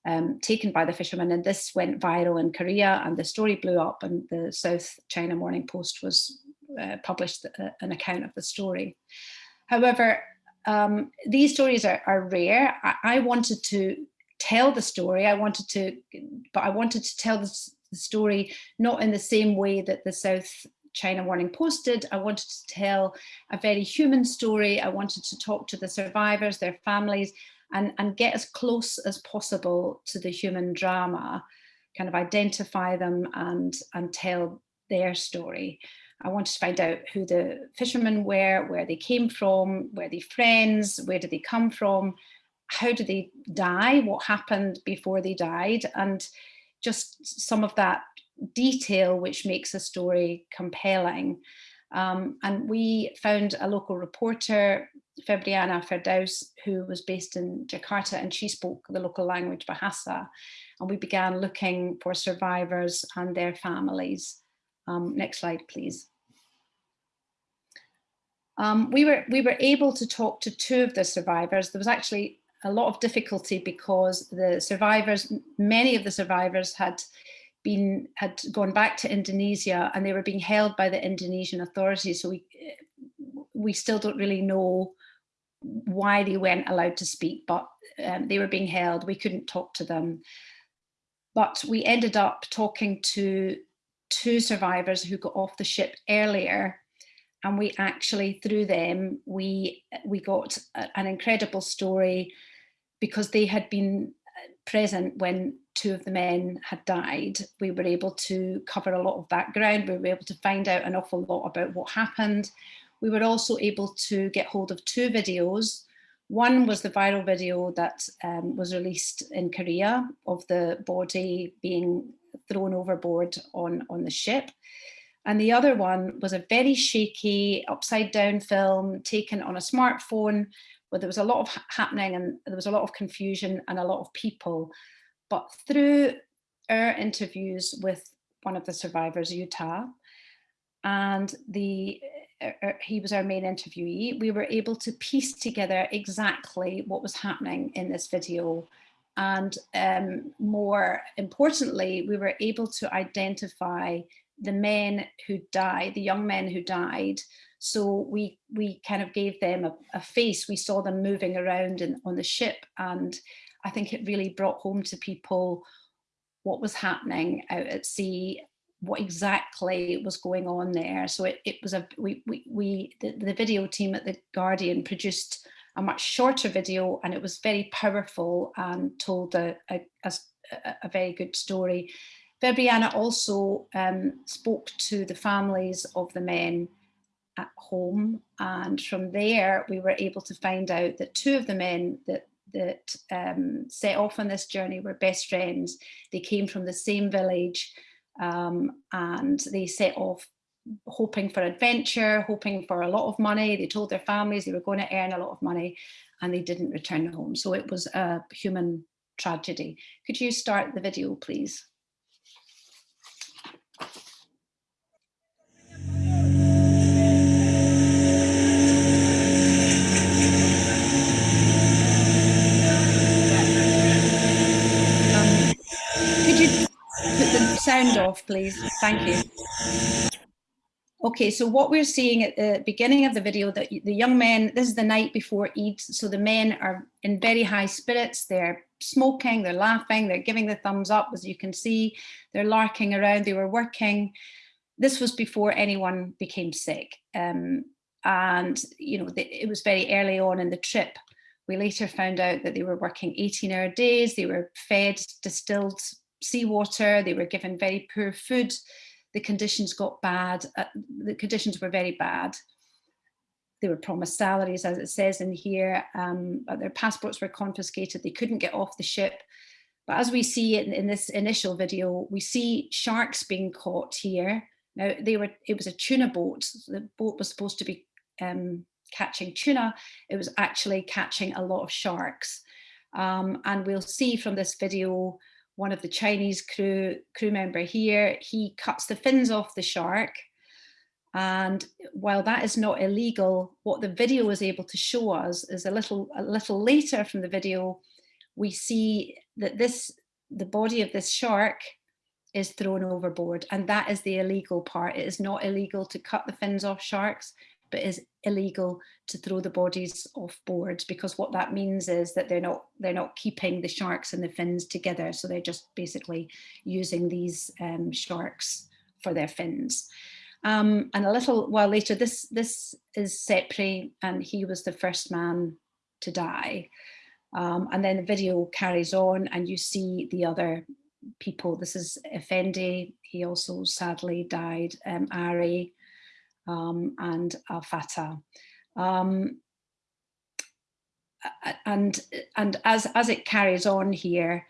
um, taken by the fishermen. And this went viral in Korea and the story blew up and the South China Morning Post was uh, published uh, an account of the story. However, um, these stories are, are rare. I, I wanted to tell the story. I wanted to, but I wanted to tell this the story not in the same way that the South China Morning Post did. I wanted to tell a very human story. I wanted to talk to the survivors, their families, and, and get as close as possible to the human drama, kind of identify them and, and tell their story. I wanted to find out who the fishermen were, where they came from, were they friends, where did they come from, how did they die, what happened before they died, and just some of that detail which makes a story compelling. Um, and we found a local reporter, Febriana Firdaus, who was based in Jakarta and she spoke the local language Bahasa. And we began looking for survivors and their families. Um, next slide, please. Um, we were we were able to talk to two of the survivors. There was actually a lot of difficulty because the survivors, many of the survivors had been had gone back to Indonesia and they were being held by the Indonesian authorities. So we we still don't really know why they weren't allowed to speak, but um, they were being held. We couldn't talk to them. But we ended up talking to two survivors who got off the ship earlier and we actually through them we we got a, an incredible story because they had been uh, present when two of the men had died, we were able to cover a lot of that ground. We were able to find out an awful lot about what happened. We were also able to get hold of two videos. One was the viral video that um, was released in Korea of the body being thrown overboard on, on the ship. And the other one was a very shaky upside down film taken on a smartphone where there was a lot of happening and there was a lot of confusion and a lot of people. But through our interviews with one of the survivors, Utah, and the uh, uh, he was our main interviewee, we were able to piece together exactly what was happening in this video. And um, more importantly, we were able to identify the men who died, the young men who died. So we we kind of gave them a, a face. We saw them moving around in, on the ship. And I think it really brought home to people what was happening out at sea what exactly was going on there. So it, it was a, we, we, we the, the video team at The Guardian produced a much shorter video and it was very powerful and told a, a, a, a very good story. Fabiana also um, spoke to the families of the men at home and from there we were able to find out that two of the men that that um, set off on this journey were best friends. They came from the same village um, and they set off hoping for adventure, hoping for a lot of money. They told their families they were going to earn a lot of money and they didn't return home. So it was a human tragedy. Could you start the video, please? Sound off, please. Thank you. Okay, so what we're seeing at the beginning of the video, that the young men, this is the night before Eid, so the men are in very high spirits, they're smoking, they're laughing, they're giving the thumbs up, as you can see, they're larking around, they were working. This was before anyone became sick. Um, and, you know, it was very early on in the trip. We later found out that they were working 18 hour days, they were fed distilled seawater, they were given very poor food, the conditions got bad, uh, the conditions were very bad. They were promised salaries, as it says in here, um, but their passports were confiscated, they couldn't get off the ship. But as we see in, in this initial video, we see sharks being caught here. Now, they were it was a tuna boat. The boat was supposed to be um, catching tuna. It was actually catching a lot of sharks. Um, and we'll see from this video one of the Chinese crew, crew member here, he cuts the fins off the shark. And while that is not illegal, what the video was able to show us is a little, a little later from the video, we see that this, the body of this shark is thrown overboard. And that is the illegal part. It is not illegal to cut the fins off sharks but is illegal to throw the bodies off board because what that means is that they're not they're not keeping the sharks and the fins together. So they're just basically using these um, sharks for their fins. Um, and a little while later this this is Sepri and he was the first man to die. Um, and then the video carries on and you see the other people. This is Effendi. He also sadly died. Um, Ari um, and Al Fatah. Um, and and as, as it carries on here,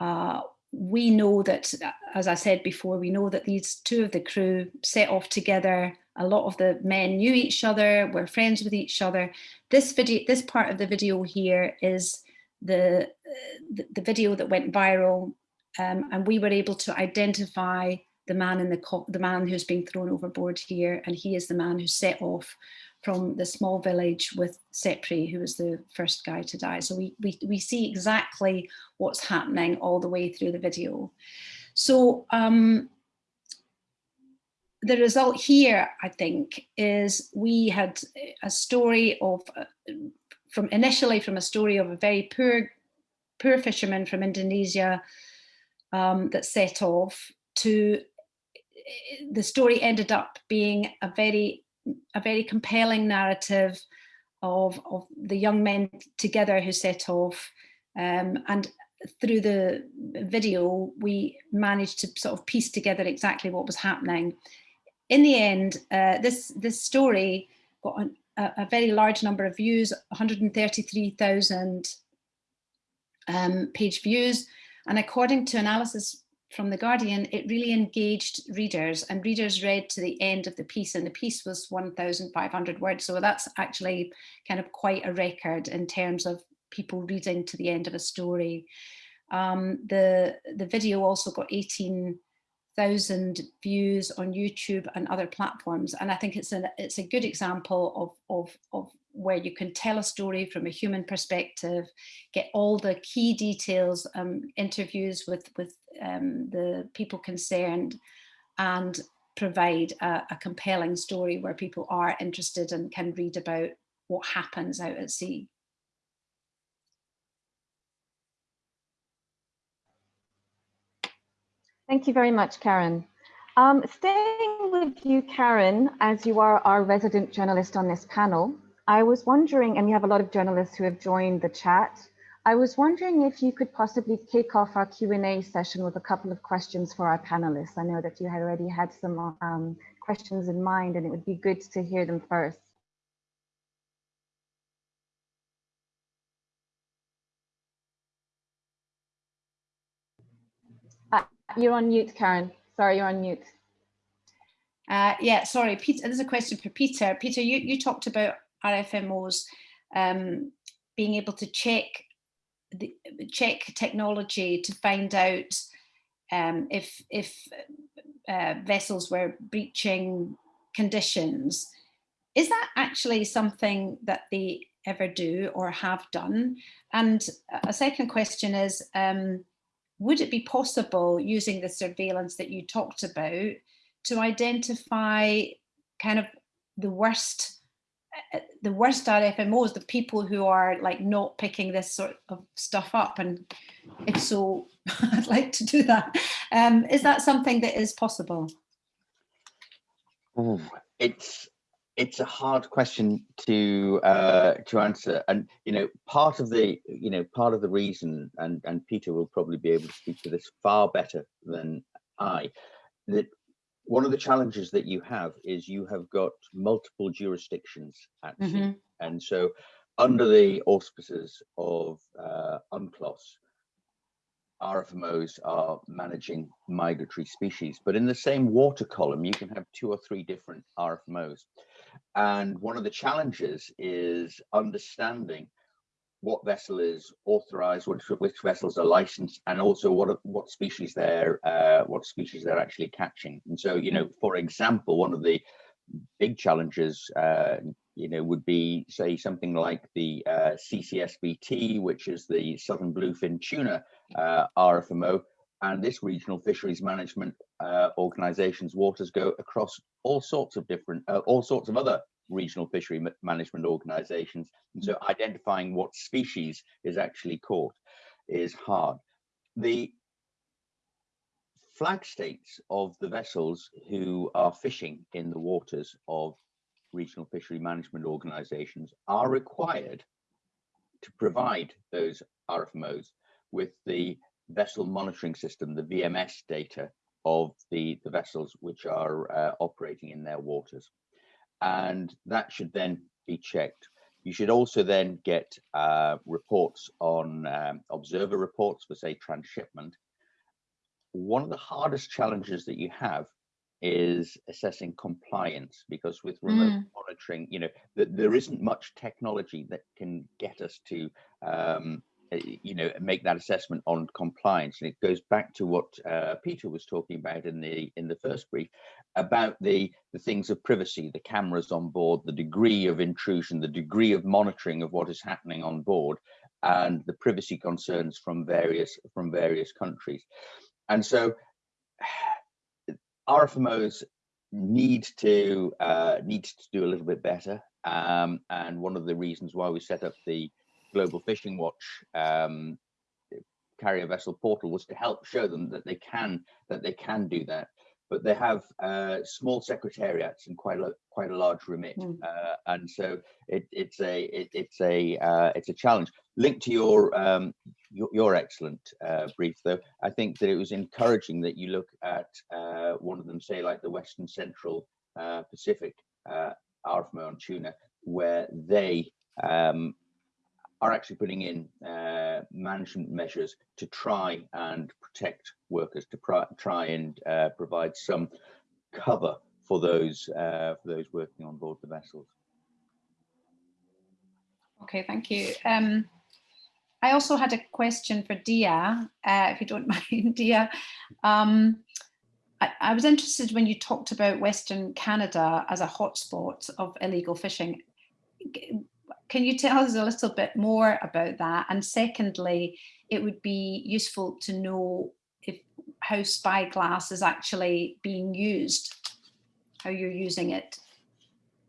uh, we know that, as I said before, we know that these two of the crew set off together. A lot of the men knew each other, were friends with each other. This video, this part of the video here is the, the, the video that went viral um, and we were able to identify the man in the the man who's being thrown overboard here, and he is the man who set off from the small village with Sepri, who was the first guy to die. So we, we, we see exactly what's happening all the way through the video. So um, the result here, I think, is we had a story of, uh, from initially from a story of a very poor, poor fisherman from Indonesia um, that set off to the story ended up being a very a very compelling narrative of, of the young men together who set off. Um, and through the video we managed to sort of piece together exactly what was happening. In the end uh, this this story got an, a, a, very large number of views 133,000 um, page views. And according to analysis from The Guardian, it really engaged readers and readers read to the end of the piece and the piece was 1,500 words. So that's actually kind of quite a record in terms of people reading to the end of a story. Um, the, the video also got 18 thousand views on YouTube and other platforms. And I think it's a, it's a good example of, of, of where you can tell a story from a human perspective, get all the key details, um, interviews with, with um, the people concerned, and provide a, a compelling story where people are interested and can read about what happens out at sea. Thank you very much, Karen. Um, staying with you, Karen, as you are our resident journalist on this panel, I was wondering, and we have a lot of journalists who have joined the chat, I was wondering if you could possibly kick off our Q&A session with a couple of questions for our panelists. I know that you had already had some um, questions in mind and it would be good to hear them first. You're on mute, Karen. Sorry, you're on mute. Uh, yeah, sorry, Peter, this is a question for Peter. Peter, you, you talked about RFMOs um, being able to check the check technology to find out um, if if uh, vessels were breaching conditions. Is that actually something that they ever do or have done? And a second question is, um, would it be possible using the surveillance that you talked about to identify kind of the worst the worst RFMOs, the people who are like not picking this sort of stuff up? And if so, I'd like to do that. Um, is that something that is possible? Ooh, it's it's a hard question to uh, to answer, and you know, part of the you know part of the reason, and and Peter will probably be able to speak to this far better than I, that one of the challenges that you have is you have got multiple jurisdictions at mm -hmm. sea, and so under the auspices of uh, UNCLOS, RFMOs are managing migratory species, but in the same water column, you can have two or three different RFMOs. And one of the challenges is understanding what vessel is authorized, which, which vessels are licensed, and also what what species they're uh, what species they're actually catching. And so, you know, for example, one of the big challenges, uh, you know, would be say something like the uh, CCSBT, which is the Southern Bluefin Tuna uh, RFMO, and this regional fisheries management uh, organization's waters go across all sorts of different, uh, all sorts of other regional fishery management organizations. And so identifying what species is actually caught is hard. The flag states of the vessels who are fishing in the waters of regional fishery management organizations are required to provide those RFMOs with the vessel monitoring system, the VMS data of the, the vessels which are uh, operating in their waters. And that should then be checked. You should also then get uh, reports on um, observer reports for say transshipment. One of the hardest challenges that you have is assessing compliance because with remote mm. monitoring, you know, th there isn't much technology that can get us to um, you know make that assessment on compliance. And it goes back to what uh, peter was talking about in the in the first brief about the the things of privacy the cameras on board the degree of intrusion the degree of monitoring of what is happening on board and the privacy concerns from various from various countries. And so rfmos need to uh, need to do a little bit better. Um, and one of the reasons why we set up the Global Fishing Watch um, carrier vessel portal was to help show them that they can that they can do that but they have uh, small secretariats and quite a quite a large remit, mm. uh, and so it, it's a it, it's a uh, it's a challenge. Linked to your um, your, your, excellent uh, brief, though, I think that it was encouraging that you look at uh, one of them, say like the Western Central uh, Pacific uh, RFMO on tuna, where they um, are actually putting in uh, management measures to try and protect workers, to try and uh, provide some cover for those uh, for those working on board the vessels. Okay, thank you. Um, I also had a question for Dia, uh, if you don't mind, Dia. Um, I, I was interested when you talked about Western Canada as a hotspot of illegal fishing. Can you tell us a little bit more about that? And secondly, it would be useful to know if how Spyglass is actually being used, how you're using it.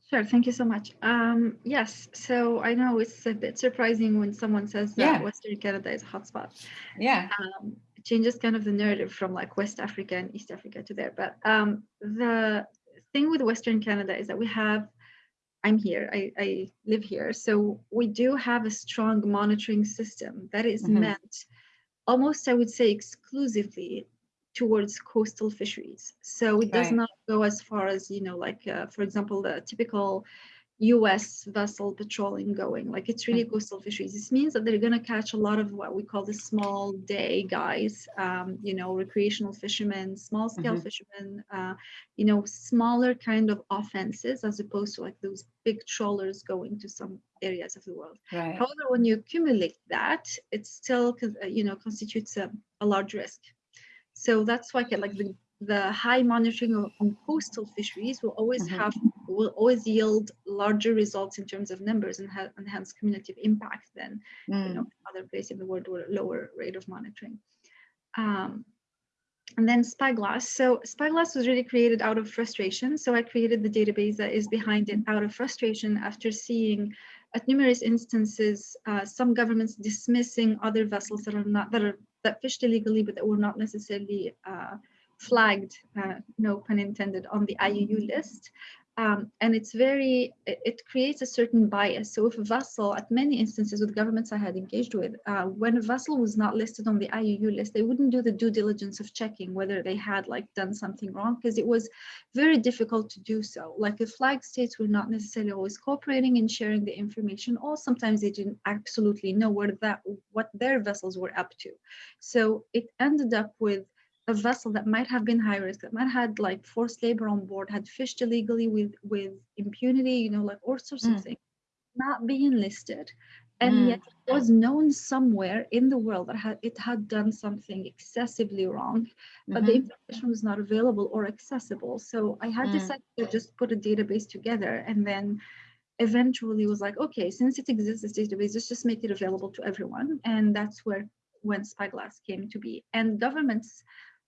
Sure, thank you so much. Um, yes, so I know it's a bit surprising when someone says that Yeah. Western Canada is a hotspot. Yeah. um, it changes kind of the narrative from like West Africa and East Africa to there. But um, the thing with Western Canada is that we have, I'm here, I, I live here. So we do have a strong monitoring system that is Mhm. meant almost, I would say, exclusively towards coastal fisheries. So it does Right. not go as far as, you know, like, uh, for example, the typical US vessel patrolling going. Like it's really coastal fisheries. This means that they're going to catch a lot of what we call the small day guys, um, you know, recreational fishermen, small scale Mhm. fishermen, uh, you know, smaller kind of offenses as opposed to like those big trawlers going to some areas of the world. Right. However, when you accumulate that, it still, uh, you know, constitutes a, a large risk. So that's why like the, the high monitoring of, on coastal fisheries will always Mhm. have, will always yield larger results in terms of numbers and, ha- and hence cumulative impact than, you Mm. know, other places in the world with a lower rate of monitoring. Um, and then Spyglass. So Spyglass was really created out of frustration. So I created the database that is behind it out of frustration after seeing at numerous instances uh, some governments dismissing other vessels that are not that are that fished illegally but that were not necessarily uh, flagged, uh, no pun intended, on the IUU list. Um, and it's very, it, it creates a certain bias. So if a vessel, at many instances with governments I had engaged with, uh, when a vessel was not listed on the IUU list, they wouldn't do the due diligence of checking whether they had like done something wrong because it was very difficult to do so. Like the flag states were not necessarily always cooperating in sharing the information, or sometimes they didn't absolutely know what that what their vessels were up to. So it ended up with a vessel that might have been high risk, that might have had like forced labor on board, had fished illegally with with impunity, you know, like all sorts Mm. of things, not being listed, and Mm. yet it was known somewhere in the world that had, it had done something excessively wrong, but the Mhm. information was not available or accessible. So I had Mm. decided to just put a database together, and then eventually was like, okay, since it exists, this database, let's just make it available to everyone, and that's where when Spyglass came to be. And governments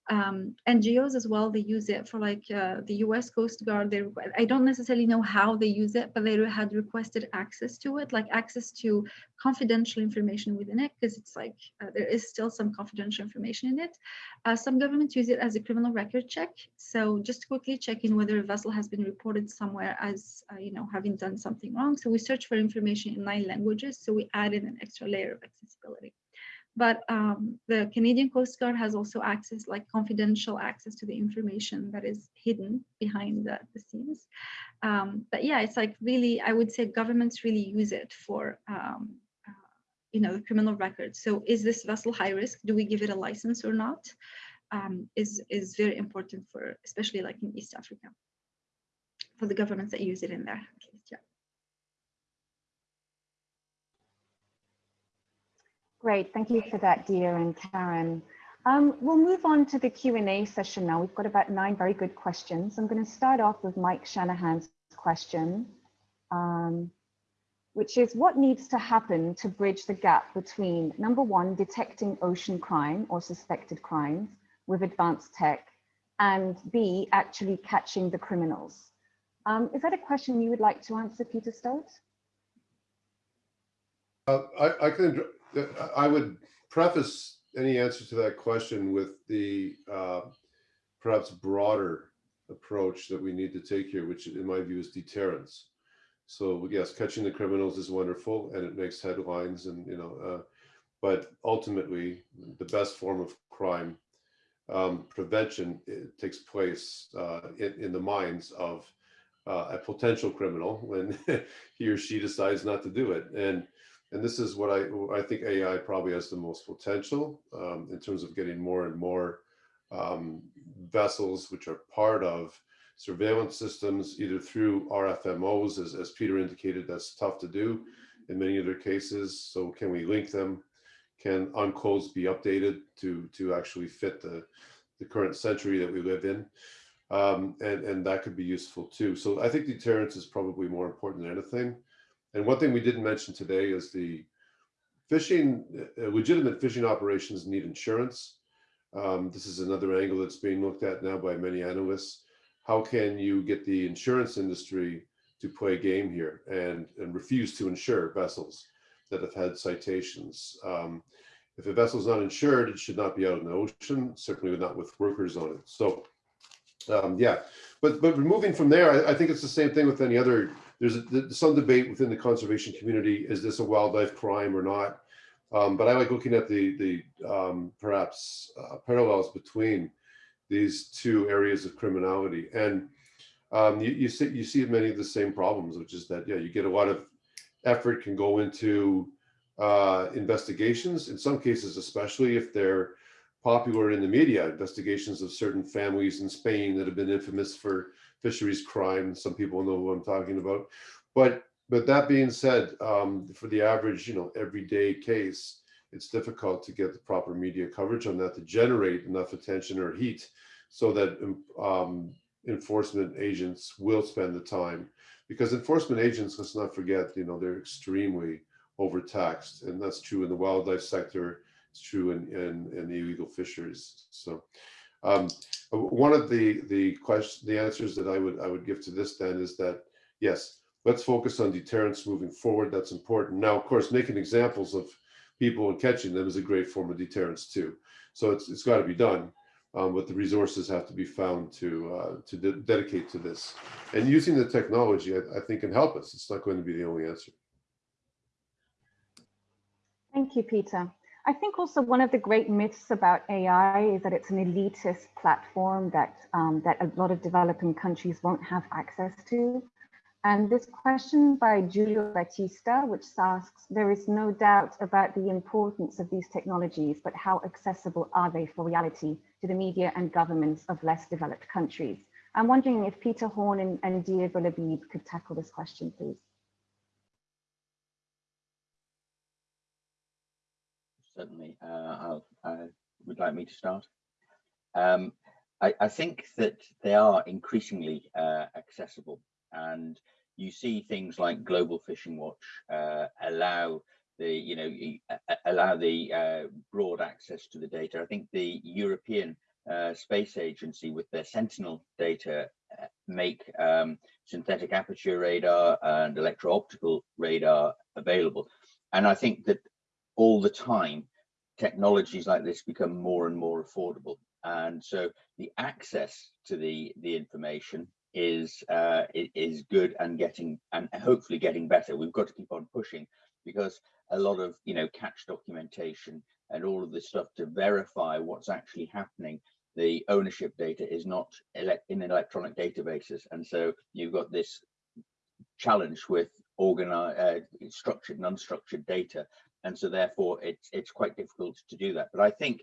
um, NGOs as well. They use it for like uh, the U.S. Coast Guard. They I don't necessarily know how they use it, but they had requested access to it, like access to confidential information within it, because it's like uh, there is still some confidential information in it. Uh, some governments use it as a criminal record check. So just quickly checking whether a vessel has been reported somewhere as uh, you know having done something wrong. So we search for information in nine languages. So we add in an extra layer of accessibility but um, the Canadian Coast Guard has also access, like confidential access to the information that is hidden behind the, the scenes. Um, but yeah, it's like really, I would say governments really use it for, um, uh, you know, the criminal record. So is this vessel high risk? Do we give it a license or not? Um, is is very important for, especially like in East Africa, for the governments that use it in there. At least, yeah. Great, thank you for that, Dia and Karen. Um, we'll move on to the Q&A session now. We've got about nine very good questions. I'm going to start off with Mike Shanahan's question, um, which is what needs to happen to bridge the gap between number one, detecting ocean crime or suspected crimes with advanced tech, and B, actually catching the criminals. Um, is that a question you would like to answer, Peter Stokes? Uh, I, I can, I would preface any answer to that question with the uh, perhaps broader approach that we need to take here, which in my view is deterrence. So yes, catching the criminals is wonderful and it makes headlines and, you know, uh, but ultimately the best form of crime um, prevention it takes place uh, in, in the minds of uh, a potential criminal when he or she decides not to do it. And and this is what I I think AI probably has the most potential um, in terms of getting more and more um, vessels which are part of surveillance systems, either through RFMOs, as, as Peter indicated, that's tough to do in many other cases. So can we link them? Can UNCLOS be updated to to actually fit the the current century that we live in. Um, and, and that could be useful too. So I think deterrence is probably more important than anything. And one thing we didn't mention today is the fishing, uh, legitimate fishing operations need insurance. Um, this is another angle that's being looked at now by many analysts. How can you get the insurance industry to play a game here and, and refuse to insure vessels that have had citations? Um, if a vessel is not insured, it should not be out in the ocean, certainly not with workers on it. So um, yeah, but but removing from there, I, I, think it's the same thing with any other. There's some debate within the conservation community: is this a wildlife crime or not? Um, but I like looking at the the um, perhaps uh, parallels between these two areas of criminality, and um, you, you see you see many of the same problems, which is that yeah, you get a lot of effort can go into uh, investigations. In some cases, especially if they're popular in the media, investigations of certain families in Spain that have been infamous for fisheries crime. Some people know who I'm talking about. But but that being said, um, for the average, you know, everyday case, it's difficult to get the proper media coverage on that to generate enough attention or heat so that um, enforcement agents will spend the time. Because enforcement agents, let's not forget, you know, they're extremely overtaxed. And that's true in the wildlife sector it's true in, in, in the illegal fisheries. So um, one of the the the answers that I would I would give to this then is that yes, let's focus on deterrence moving forward. That's important. Now, of course, making examples of people and catching them is a great form of deterrence too. So it's it's got to be done, um, but the resources have to be found to uh, to de dedicate to this. And using the technology, I, I think, can help us. It's not going to be the only answer. Thank you, Peter. I think also one of the great myths about AI is that it's an elitist platform that, um, that a lot of developing countries won't have access to. And this question by Julio Batista, which asks, there is no doubt about the importance of these technologies, but how accessible are they for reality to the media and governments of less developed countries? I'm wondering if Peter Horn and, and Dia Belhabib could tackle this question, please. certainly. Uh, uh, would like me to start? Um, I, I, think that they are increasingly uh, accessible and you see things like Global Fishing Watch uh, allow the, you know, allow the uh, broad access to the data. I think the European uh, Space Agency with their Sentinel data make um, synthetic aperture radar and electro-optical radar available. And I think that all the time, technologies like this become more and more affordable. And so the access to the, the information is uh, is good and getting and hopefully getting better. We've got to keep on pushing because a lot of you know catch documentation and all of this stuff to verify what's actually happening. The ownership data is not in electronic databases, and so you've got this challenge with organized, uh, structured and unstructured data and so therefore it's it's quite difficult to do that. But i think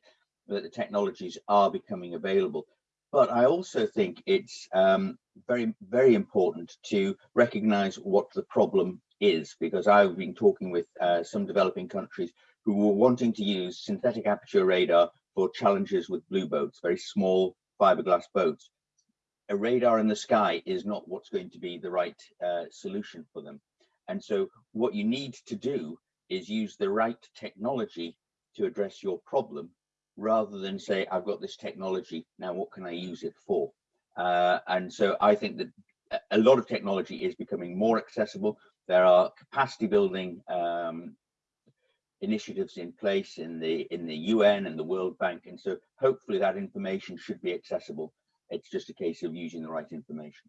that the technologies are becoming available. But i also think it's um, very very important to recognize what the problem is because i've been talking with uh, some developing countries who were wanting to use synthetic aperture radar for challenges with blue boats very small fiberglass boats. A radar in the sky is not what's going to be the right uh, solution for them. And so what you need to do is use the right technology to address your problem rather than say, I've got this technology, now what can I use it for? Uh, and so I think that a lot of technology is becoming more accessible. There are capacity building um, initiatives in place in the in the UN and the World Bank. And so hopefully that information should be accessible. It's just a case of using the right information.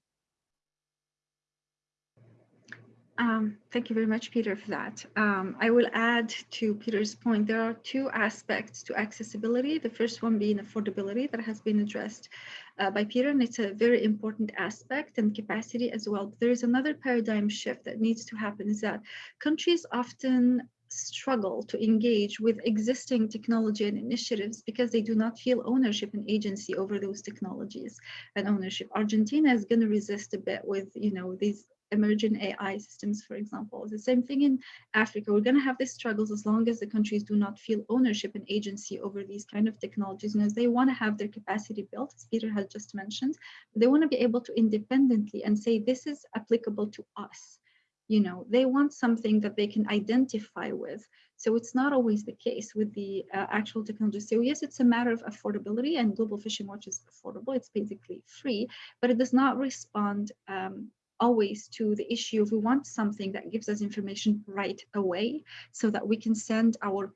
Um, thank you very much, Peter, for that. Um, I will add to Peter's point, there are two aspects to accessibility. The first one being affordability that has been addressed uh, by Peter, and it's a very important aspect and capacity as well. But there is another paradigm shift that needs to happen is that countries often struggle to engage with existing technology and initiatives because they do not feel ownership and agency over those technologies and ownership. Argentina is going to resist a bit with, you know, these emerging AI systems, for example. The same thing in Africa. We're going to have these struggles as long as the countries do not feel ownership and agency over these kind of technologies. And as they want to have their capacity built, as Peter has just mentioned, they want to be able to independently and say, this is applicable to us. You know, they want something that they can identify with. So it's not always the case with the uh, actual technology. So yes, it's a matter of affordability and Global Fishing Watch is affordable. It's basically free, but it does not respond um, always to the issue. We want something that gives us information right away so that we can send our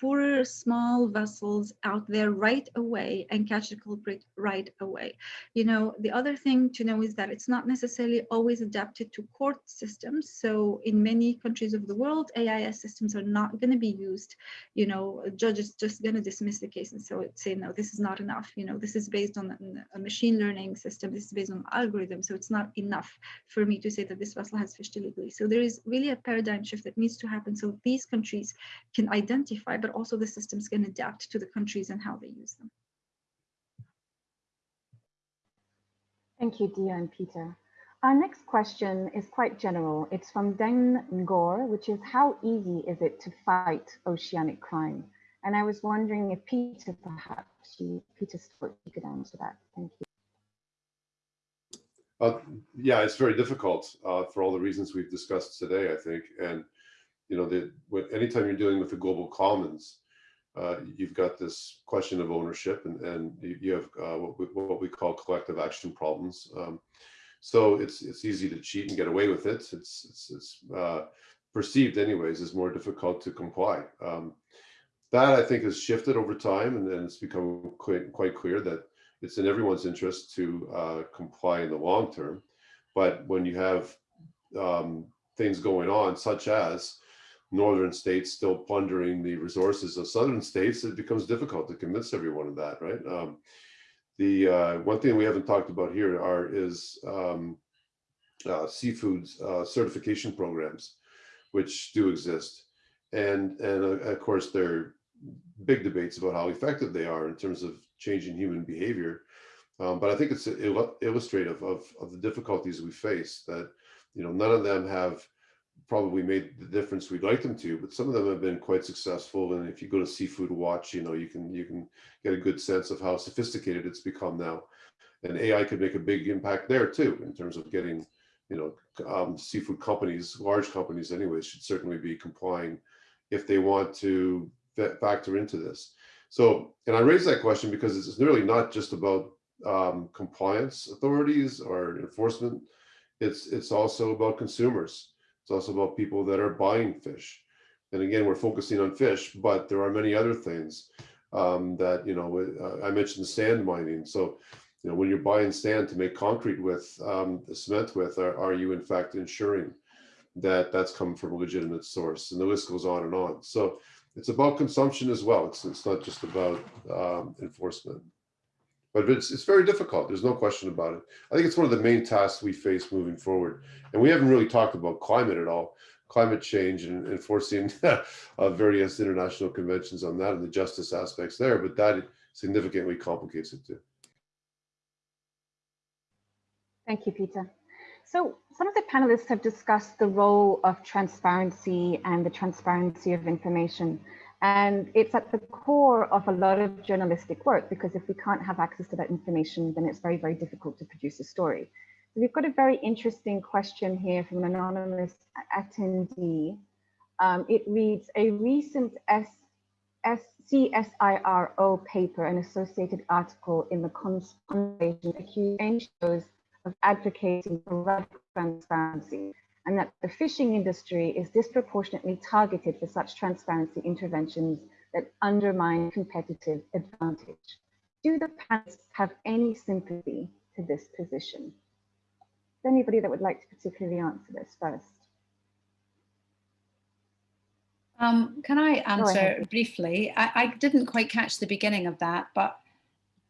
poorer small vessels out there right away and catch the culprit right away. You know, the other thing to know is that it's not necessarily always adapted to court systems. So in many countries of the world, AIS systems are not going to be used. You know, a judge is just going to dismiss the case and so say, no, this is not enough. You know, this is based on a machine learning system. This is based on algorithm. So it's not enough for me to say that this vessel has fished illegally. So there is really a paradigm shift that needs to happen. So these countries can identify but also the systems can adapt to the countries and how they use them. Thank you, Dia and Peter. Our next question is quite general. It's from Deng Ngor, which is how easy is it to fight oceanic crime? And I was wondering if Peter, perhaps you, Peter Stewart, you could answer that. Thank you. Uh, yeah, it's very difficult uh, for all the reasons we've discussed today, I think. And you know, the, anytime you're dealing with the global commons, uh, you've got this question of ownership and, and you have uh, what, we, what we call collective action problems. Um, so it's it's easy to cheat and get away with it. It's, it's, it's uh, perceived anyways as more difficult to comply. Um, that I think has shifted over time and, and it's become quite, quite clear that it's in everyone's interest to uh, comply in the long term. But when you have um, things going on, such as northern states still plundering the resources of southern states, it becomes difficult to convince everyone of that, right? Um, the uh, one thing we haven't talked about here are is um, uh, seafood uh, certification programs, which do exist, and and uh, of course there are big debates about how effective they are in terms of changing human behavior. Um, but I think it's illustrative of, of the difficulties we face that, you know, none of them have probably made the difference we'd like them to, but some of them have been quite successful. And if you go to Seafood Watch, you know, you can you can get a good sense of how sophisticated it's become now. And AI could make a big impact there too, in terms of getting, you know, um, seafood companies, large companies anyway, should certainly be complying if they want to factor into this. So, and I raise that question because it's really not just about um, compliance authorities or enforcement. It's it's also about consumers it's also about people that are buying fish. And again, we're focusing on fish, but there are many other things um, that, you know, uh, I mentioned sand mining. So, you know, when you're buying sand to make concrete with, um, cement with, are, are you in fact ensuring that that's come from a legitimate source? And the list goes on and on. So it's about consumption as well. It's, it's not just about um, enforcement but it's, it's very difficult. There's no question about it. I think it's one of the main tasks we face moving forward. And we haven't really talked about climate at all, climate change and enforcing uh, various international conventions on that and the justice aspects there, but that significantly complicates it too. Thank you, Peter. So some of the panelists have discussed the role of transparency and the transparency of information. And it's at the core of a lot of journalistic work because if we can't have access to that information, then it's very, very difficult to produce a story. So we've got a very interesting question here from an anonymous attendee. Um, it reads, a recent S S CSIRO paper, an associated article in the conversation accused NGOs of advocating for radical transparency and that the fishing industry is disproportionately targeted for such transparency interventions that undermine competitive advantage. Do the panelists have any sympathy to this position? Is there anybody that would like to particularly answer this first? Um, can I answer briefly? I, I didn't quite catch the beginning of that, but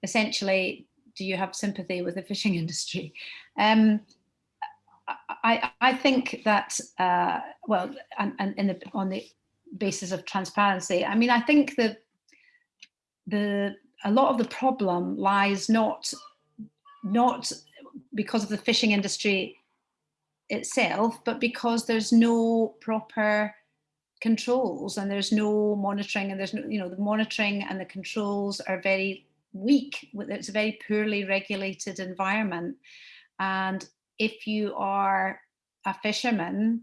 essentially, do you have sympathy with the fishing industry? Um, I, I think that, uh, well, and, and in the, on the basis of transparency, I mean, I think that the a lot of the problem lies not not because of the fishing industry itself, but because there's no proper controls and there's no monitoring and there's no, you know, the monitoring and the controls are very weak. It's a very poorly regulated environment. And if you are a fisherman,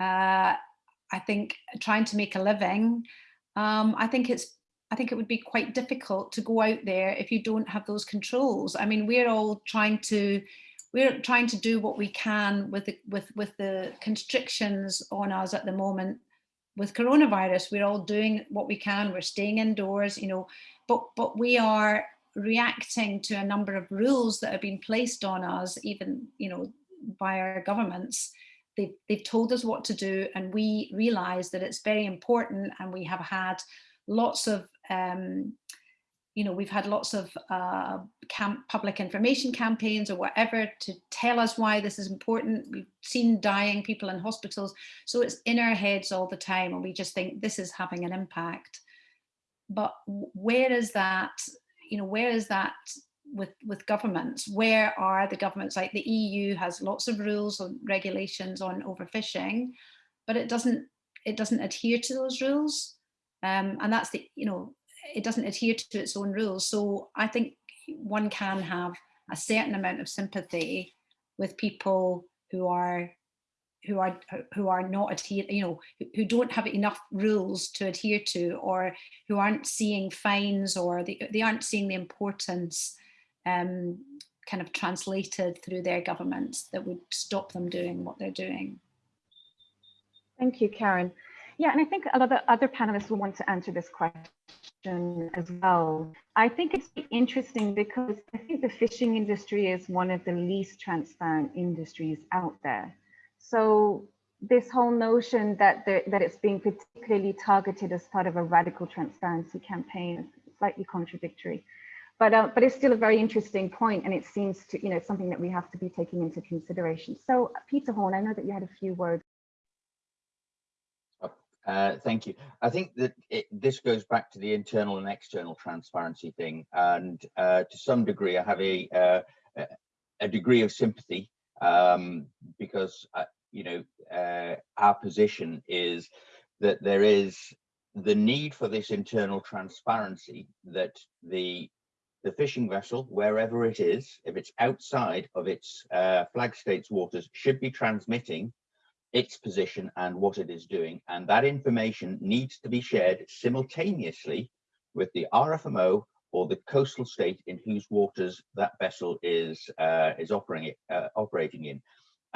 uh, I think trying to make a living, um, I think it's I think it would be quite difficult to go out there if you don't have those controls. I mean, we're all trying to we're trying to do what we can with the with with the constrictions on us at the moment with coronavirus. We're all doing what we can. We're staying indoors, you know, but but we are reacting to a number of rules that have been placed on us, even you know, by our governments they've, they've told us what to do and we realize that it's very important and we have had lots of um, you know, we've had lots of uh, camp, public information campaigns or whatever to tell us why this is important. We've seen dying people in hospitals. So it's in our heads all the time and we just think this is having an impact. But where is that, you know, where is that with with governments? Where are the governments? Like the eu has lots of rules and regulations on overfishing but it doesn't it doesn't adhere to those rules. Um, and that's the you know it doesn't adhere to its own rules. So i think one can have a certain amount of sympathy with people who are who are who are not adhere you know who don't have enough rules to adhere to or who aren't seeing fines or they, they aren't seeing the importance um, kind of translated through their governments that would stop them doing what they're doing. Thank you, Karen. Yeah, and I think a lot of other panelists will want to answer this question as well. I think it's interesting because I think the fishing industry is one of the least transparent industries out there. So this whole notion that that it's being particularly targeted as part of a radical transparency campaign is slightly contradictory. But, uh, but it's still a very interesting point and it seems to, you know, something that we have to be taking into consideration. So Peter Horn, I know that you had a few words. Oh, uh, thank you. I think that it, this goes back to the internal and external transparency thing. And uh, to some degree, I have a, uh, a degree of sympathy um, because, uh, you know, uh, our position is that there is the need for this internal transparency that the the fishing vessel, wherever it is, if it's outside of its uh, flag states waters, should be transmitting its position and what it is doing. And that information needs to be shared simultaneously with the RFMO or the coastal state in whose waters that vessel is, uh, is operating, uh, operating in.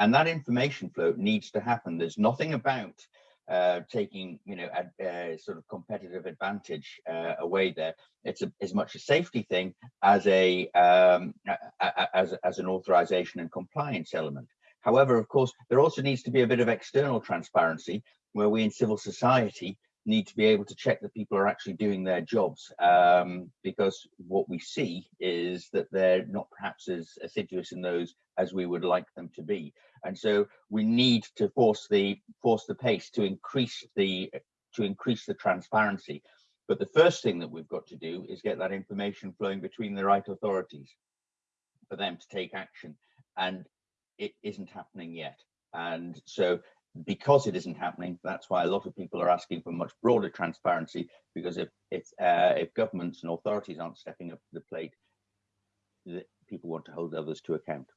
And that information flow needs to happen. There's nothing about uh, taking you know a, a, sort of competitive advantage uh, away there. It's a, as much a safety thing as a, um, as as an authorization and compliance element. However, of course, there also needs to be a bit of external transparency where we in civil society need to be able to check that people are actually doing their jobs um, because what we see is that they're not perhaps as assiduous in those as we would like them to be. And so we need to force the force the pace to increase the to increase the transparency. But the first thing that we've got to do is get that information flowing between the right authorities for them to take action. And it isn't happening yet. And so because it isn't happening, that's why a lot of people are asking for much broader transparency, because if if, uh, if governments and authorities aren't stepping up to the plate, the, people want to hold others to account.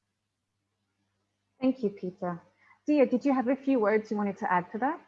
Thank you, Peter. Dia, did you have a few words you wanted to add to that?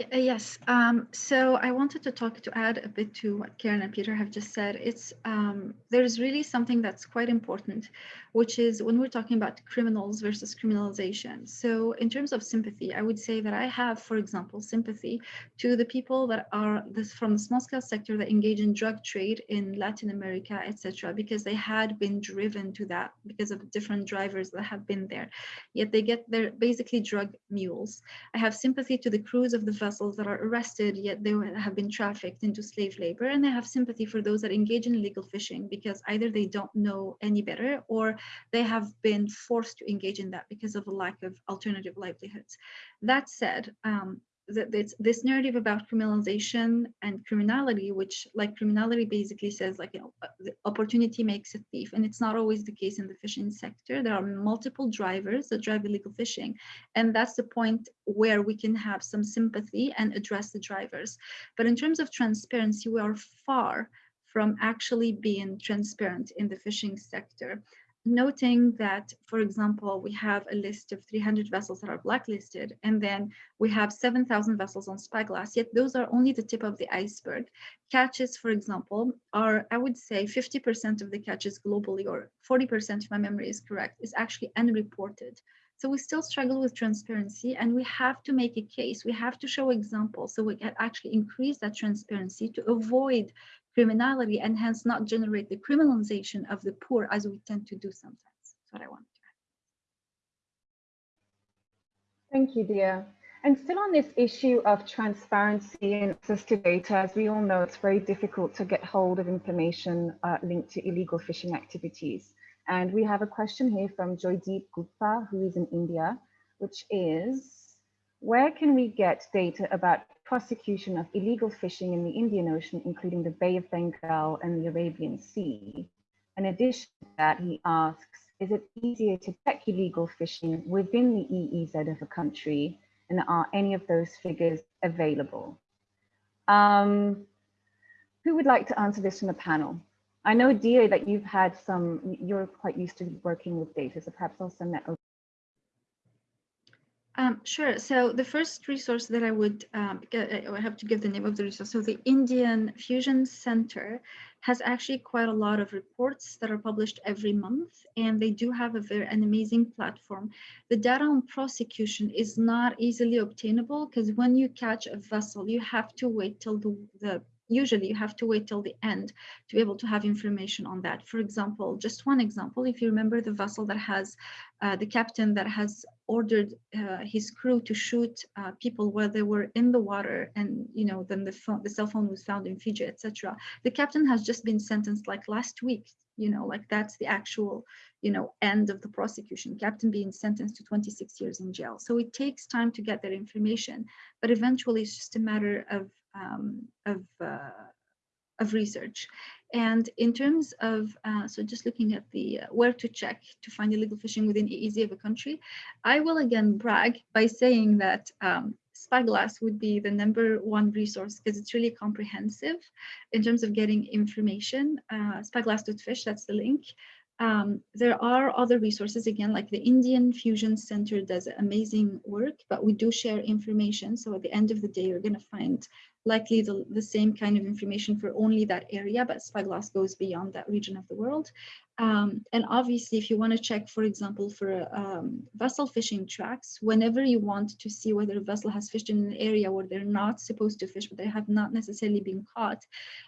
Uh, yes, um, so I wanted to talk to add a bit to what Karen and Peter have just said. It's um, there's really something that's quite important, which is when we're talking about criminals versus criminalization. So in terms of sympathy, I would say that I have, for example, sympathy to the people that are this from the small scale sector that engage in drug trade in Latin America, etc., because they had been driven to that because of different drivers that have been there. Yet they get their basically drug mules. I have sympathy to the crews of the vessels that are arrested, yet they have been trafficked into slave labor. And they have sympathy for those that engage in illegal fishing because either they don't know any better or they have been forced to engage in that because of a lack of alternative livelihoods. That said, um, this, this narrative about criminalization and criminality, which like criminality basically says like, you know, uh, the opportunity makes a thief. And it's not always the case in the fishing sector. There are multiple drivers that drive illegal fishing. And that's the point where we can have some sympathy and address the drivers. But in terms of transparency, we are far from actually being transparent in the fishing sector noting that, for example, we have a list of 300 vessels that are blacklisted, and then we have 7,000 vessels on spyglass, yet those are only the tip of the iceberg. Catches, for example, are, I would say, 50% of the catches globally, or 40% if my memory is correct, is actually unreported. So we still struggle with transparency and we have to make a case. We have to show examples so we can actually increase that transparency to avoid criminality and hence not generate the criminalization of the poor as we tend to do sometimes. That's what I want to add. Thank you, Dia. And still on this issue of transparency and access to data, as we all know, it's very difficult to get hold of information uh, linked to illegal fishing activities. And we have a question here from Joydeep Gupta, who is in India, which is, where can we get data about prosecution of illegal fishing in the Indian Ocean, including the Bay of Bengal and the Arabian Sea. In addition to that, he asks, is it easier to check illegal fishing within the EEZ of a country? And are any of those figures available? Um, who would like to answer this from the panel? I know, Dia, that you've had some, you're quite used to working with data, so perhaps I'll send that over. Um, sure. So the first resource that I would um, get, I have to give the name of the resource. So the Indian Fusion Center has actually quite a lot of reports that are published every month, and they do have a very an amazing platform. The data on prosecution is not easily obtainable because when you catch a vessel, you have to wait till the, the usually you have to wait till the end to be able to have information on that. For example, just one example, if you remember the vessel that has uh, the captain that has ordered uh, his crew to shoot uh, people while they were in the water and you know then the phone the cell phone was found in Fiji etc the captain has just been sentenced like last week you know like that's the actual you know end of the prosecution captain being sentenced to 26 years in jail. So it takes time to get that information but eventually it's just a matter of um, of, uh, of research. And in terms of, uh, so just looking at the uh, where to check to find illegal fishing within EEZ of a country, I will again brag by saying that um, Spyglass would be the number one resource because it's really comprehensive in terms of getting information. Uh, Spyglass.fish, that's the link. Um, there are other resources, again, like the Indian Fusion Center does amazing work, but we do share information. So at the end of the day, you're going to find likely the, the same kind of information for only that area, but Spyglass goes beyond that region of the world. Um, and obviously, if you want to check, for example, for um, vessel fishing tracks, whenever you want to see whether a vessel has fished in an area where they're not supposed to fish, but they have not necessarily been caught,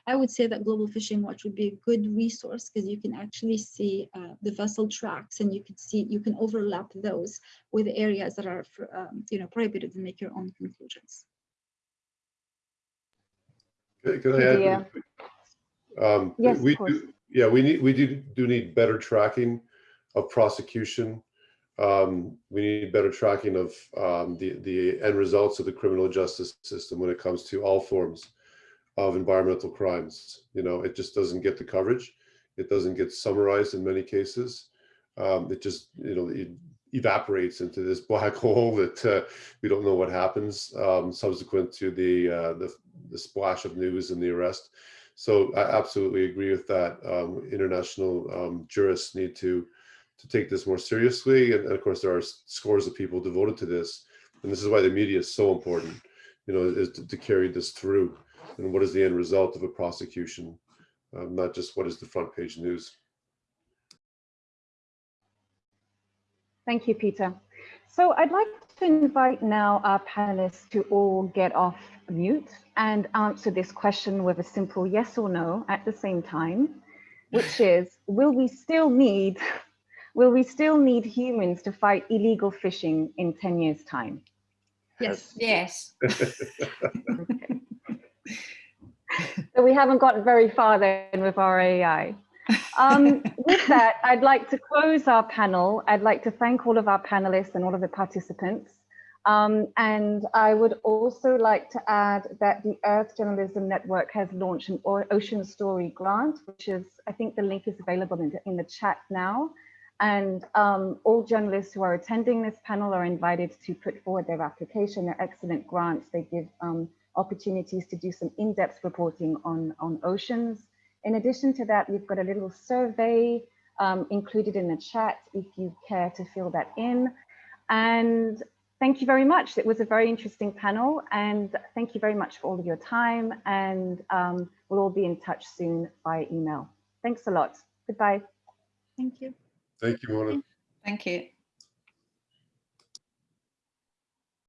I would say that Global Fishing Watch would be a good resource because you can actually see uh, the vessel tracks and you can see, you can overlap those with areas that are, um, you know, prohibited and make your own conclusions. Can I add? Um, yes, we do, yeah, we need we do do need better tracking of prosecution. Um, we need better tracking of um, the the end results of the criminal justice system when it comes to all forms of environmental crimes. You know, it just doesn't get the coverage. It doesn't get summarized in many cases. Um, it just you know it evaporates into this black hole that uh, we don't know what happens um, subsequent to the uh, the the splash of news and the arrest. So I absolutely agree with that. Um, international um, jurists need to to take this more seriously. And, and, of course, there are scores of people devoted to this. And this is why the media is so important, you know, is to, to carry this through. And what is the end result of a prosecution, um, not just what is the front page news. Thank you, Peter. So I'd like to invite now our panelists to all get off mute and answer this question with a simple yes or no at the same time, which is, will we still need, will we still need humans to fight illegal fishing in 10 years time? Yes. Yes. okay. so we haven't gotten very far then with our AI. Um, with that, I'd like to close our panel. I'd like to thank all of our panelists and all of the participants. Um, and I would also like to add that the Earth Journalism Network has launched an Ocean Story grant, which is, I think the link is available in the, in the chat now. And um, all journalists who are attending this panel are invited to put forward their application. They're excellent grants. They give um, opportunities to do some in-depth reporting on, on oceans. In addition to that, we've got a little survey um, included in the chat if you care to fill that in. And thank you very much. It was a very interesting panel and thank you very much for all of your time and um, we'll all be in touch soon by email. Thanks a lot. Goodbye. Thank you. Thank you, Mona. Thank you.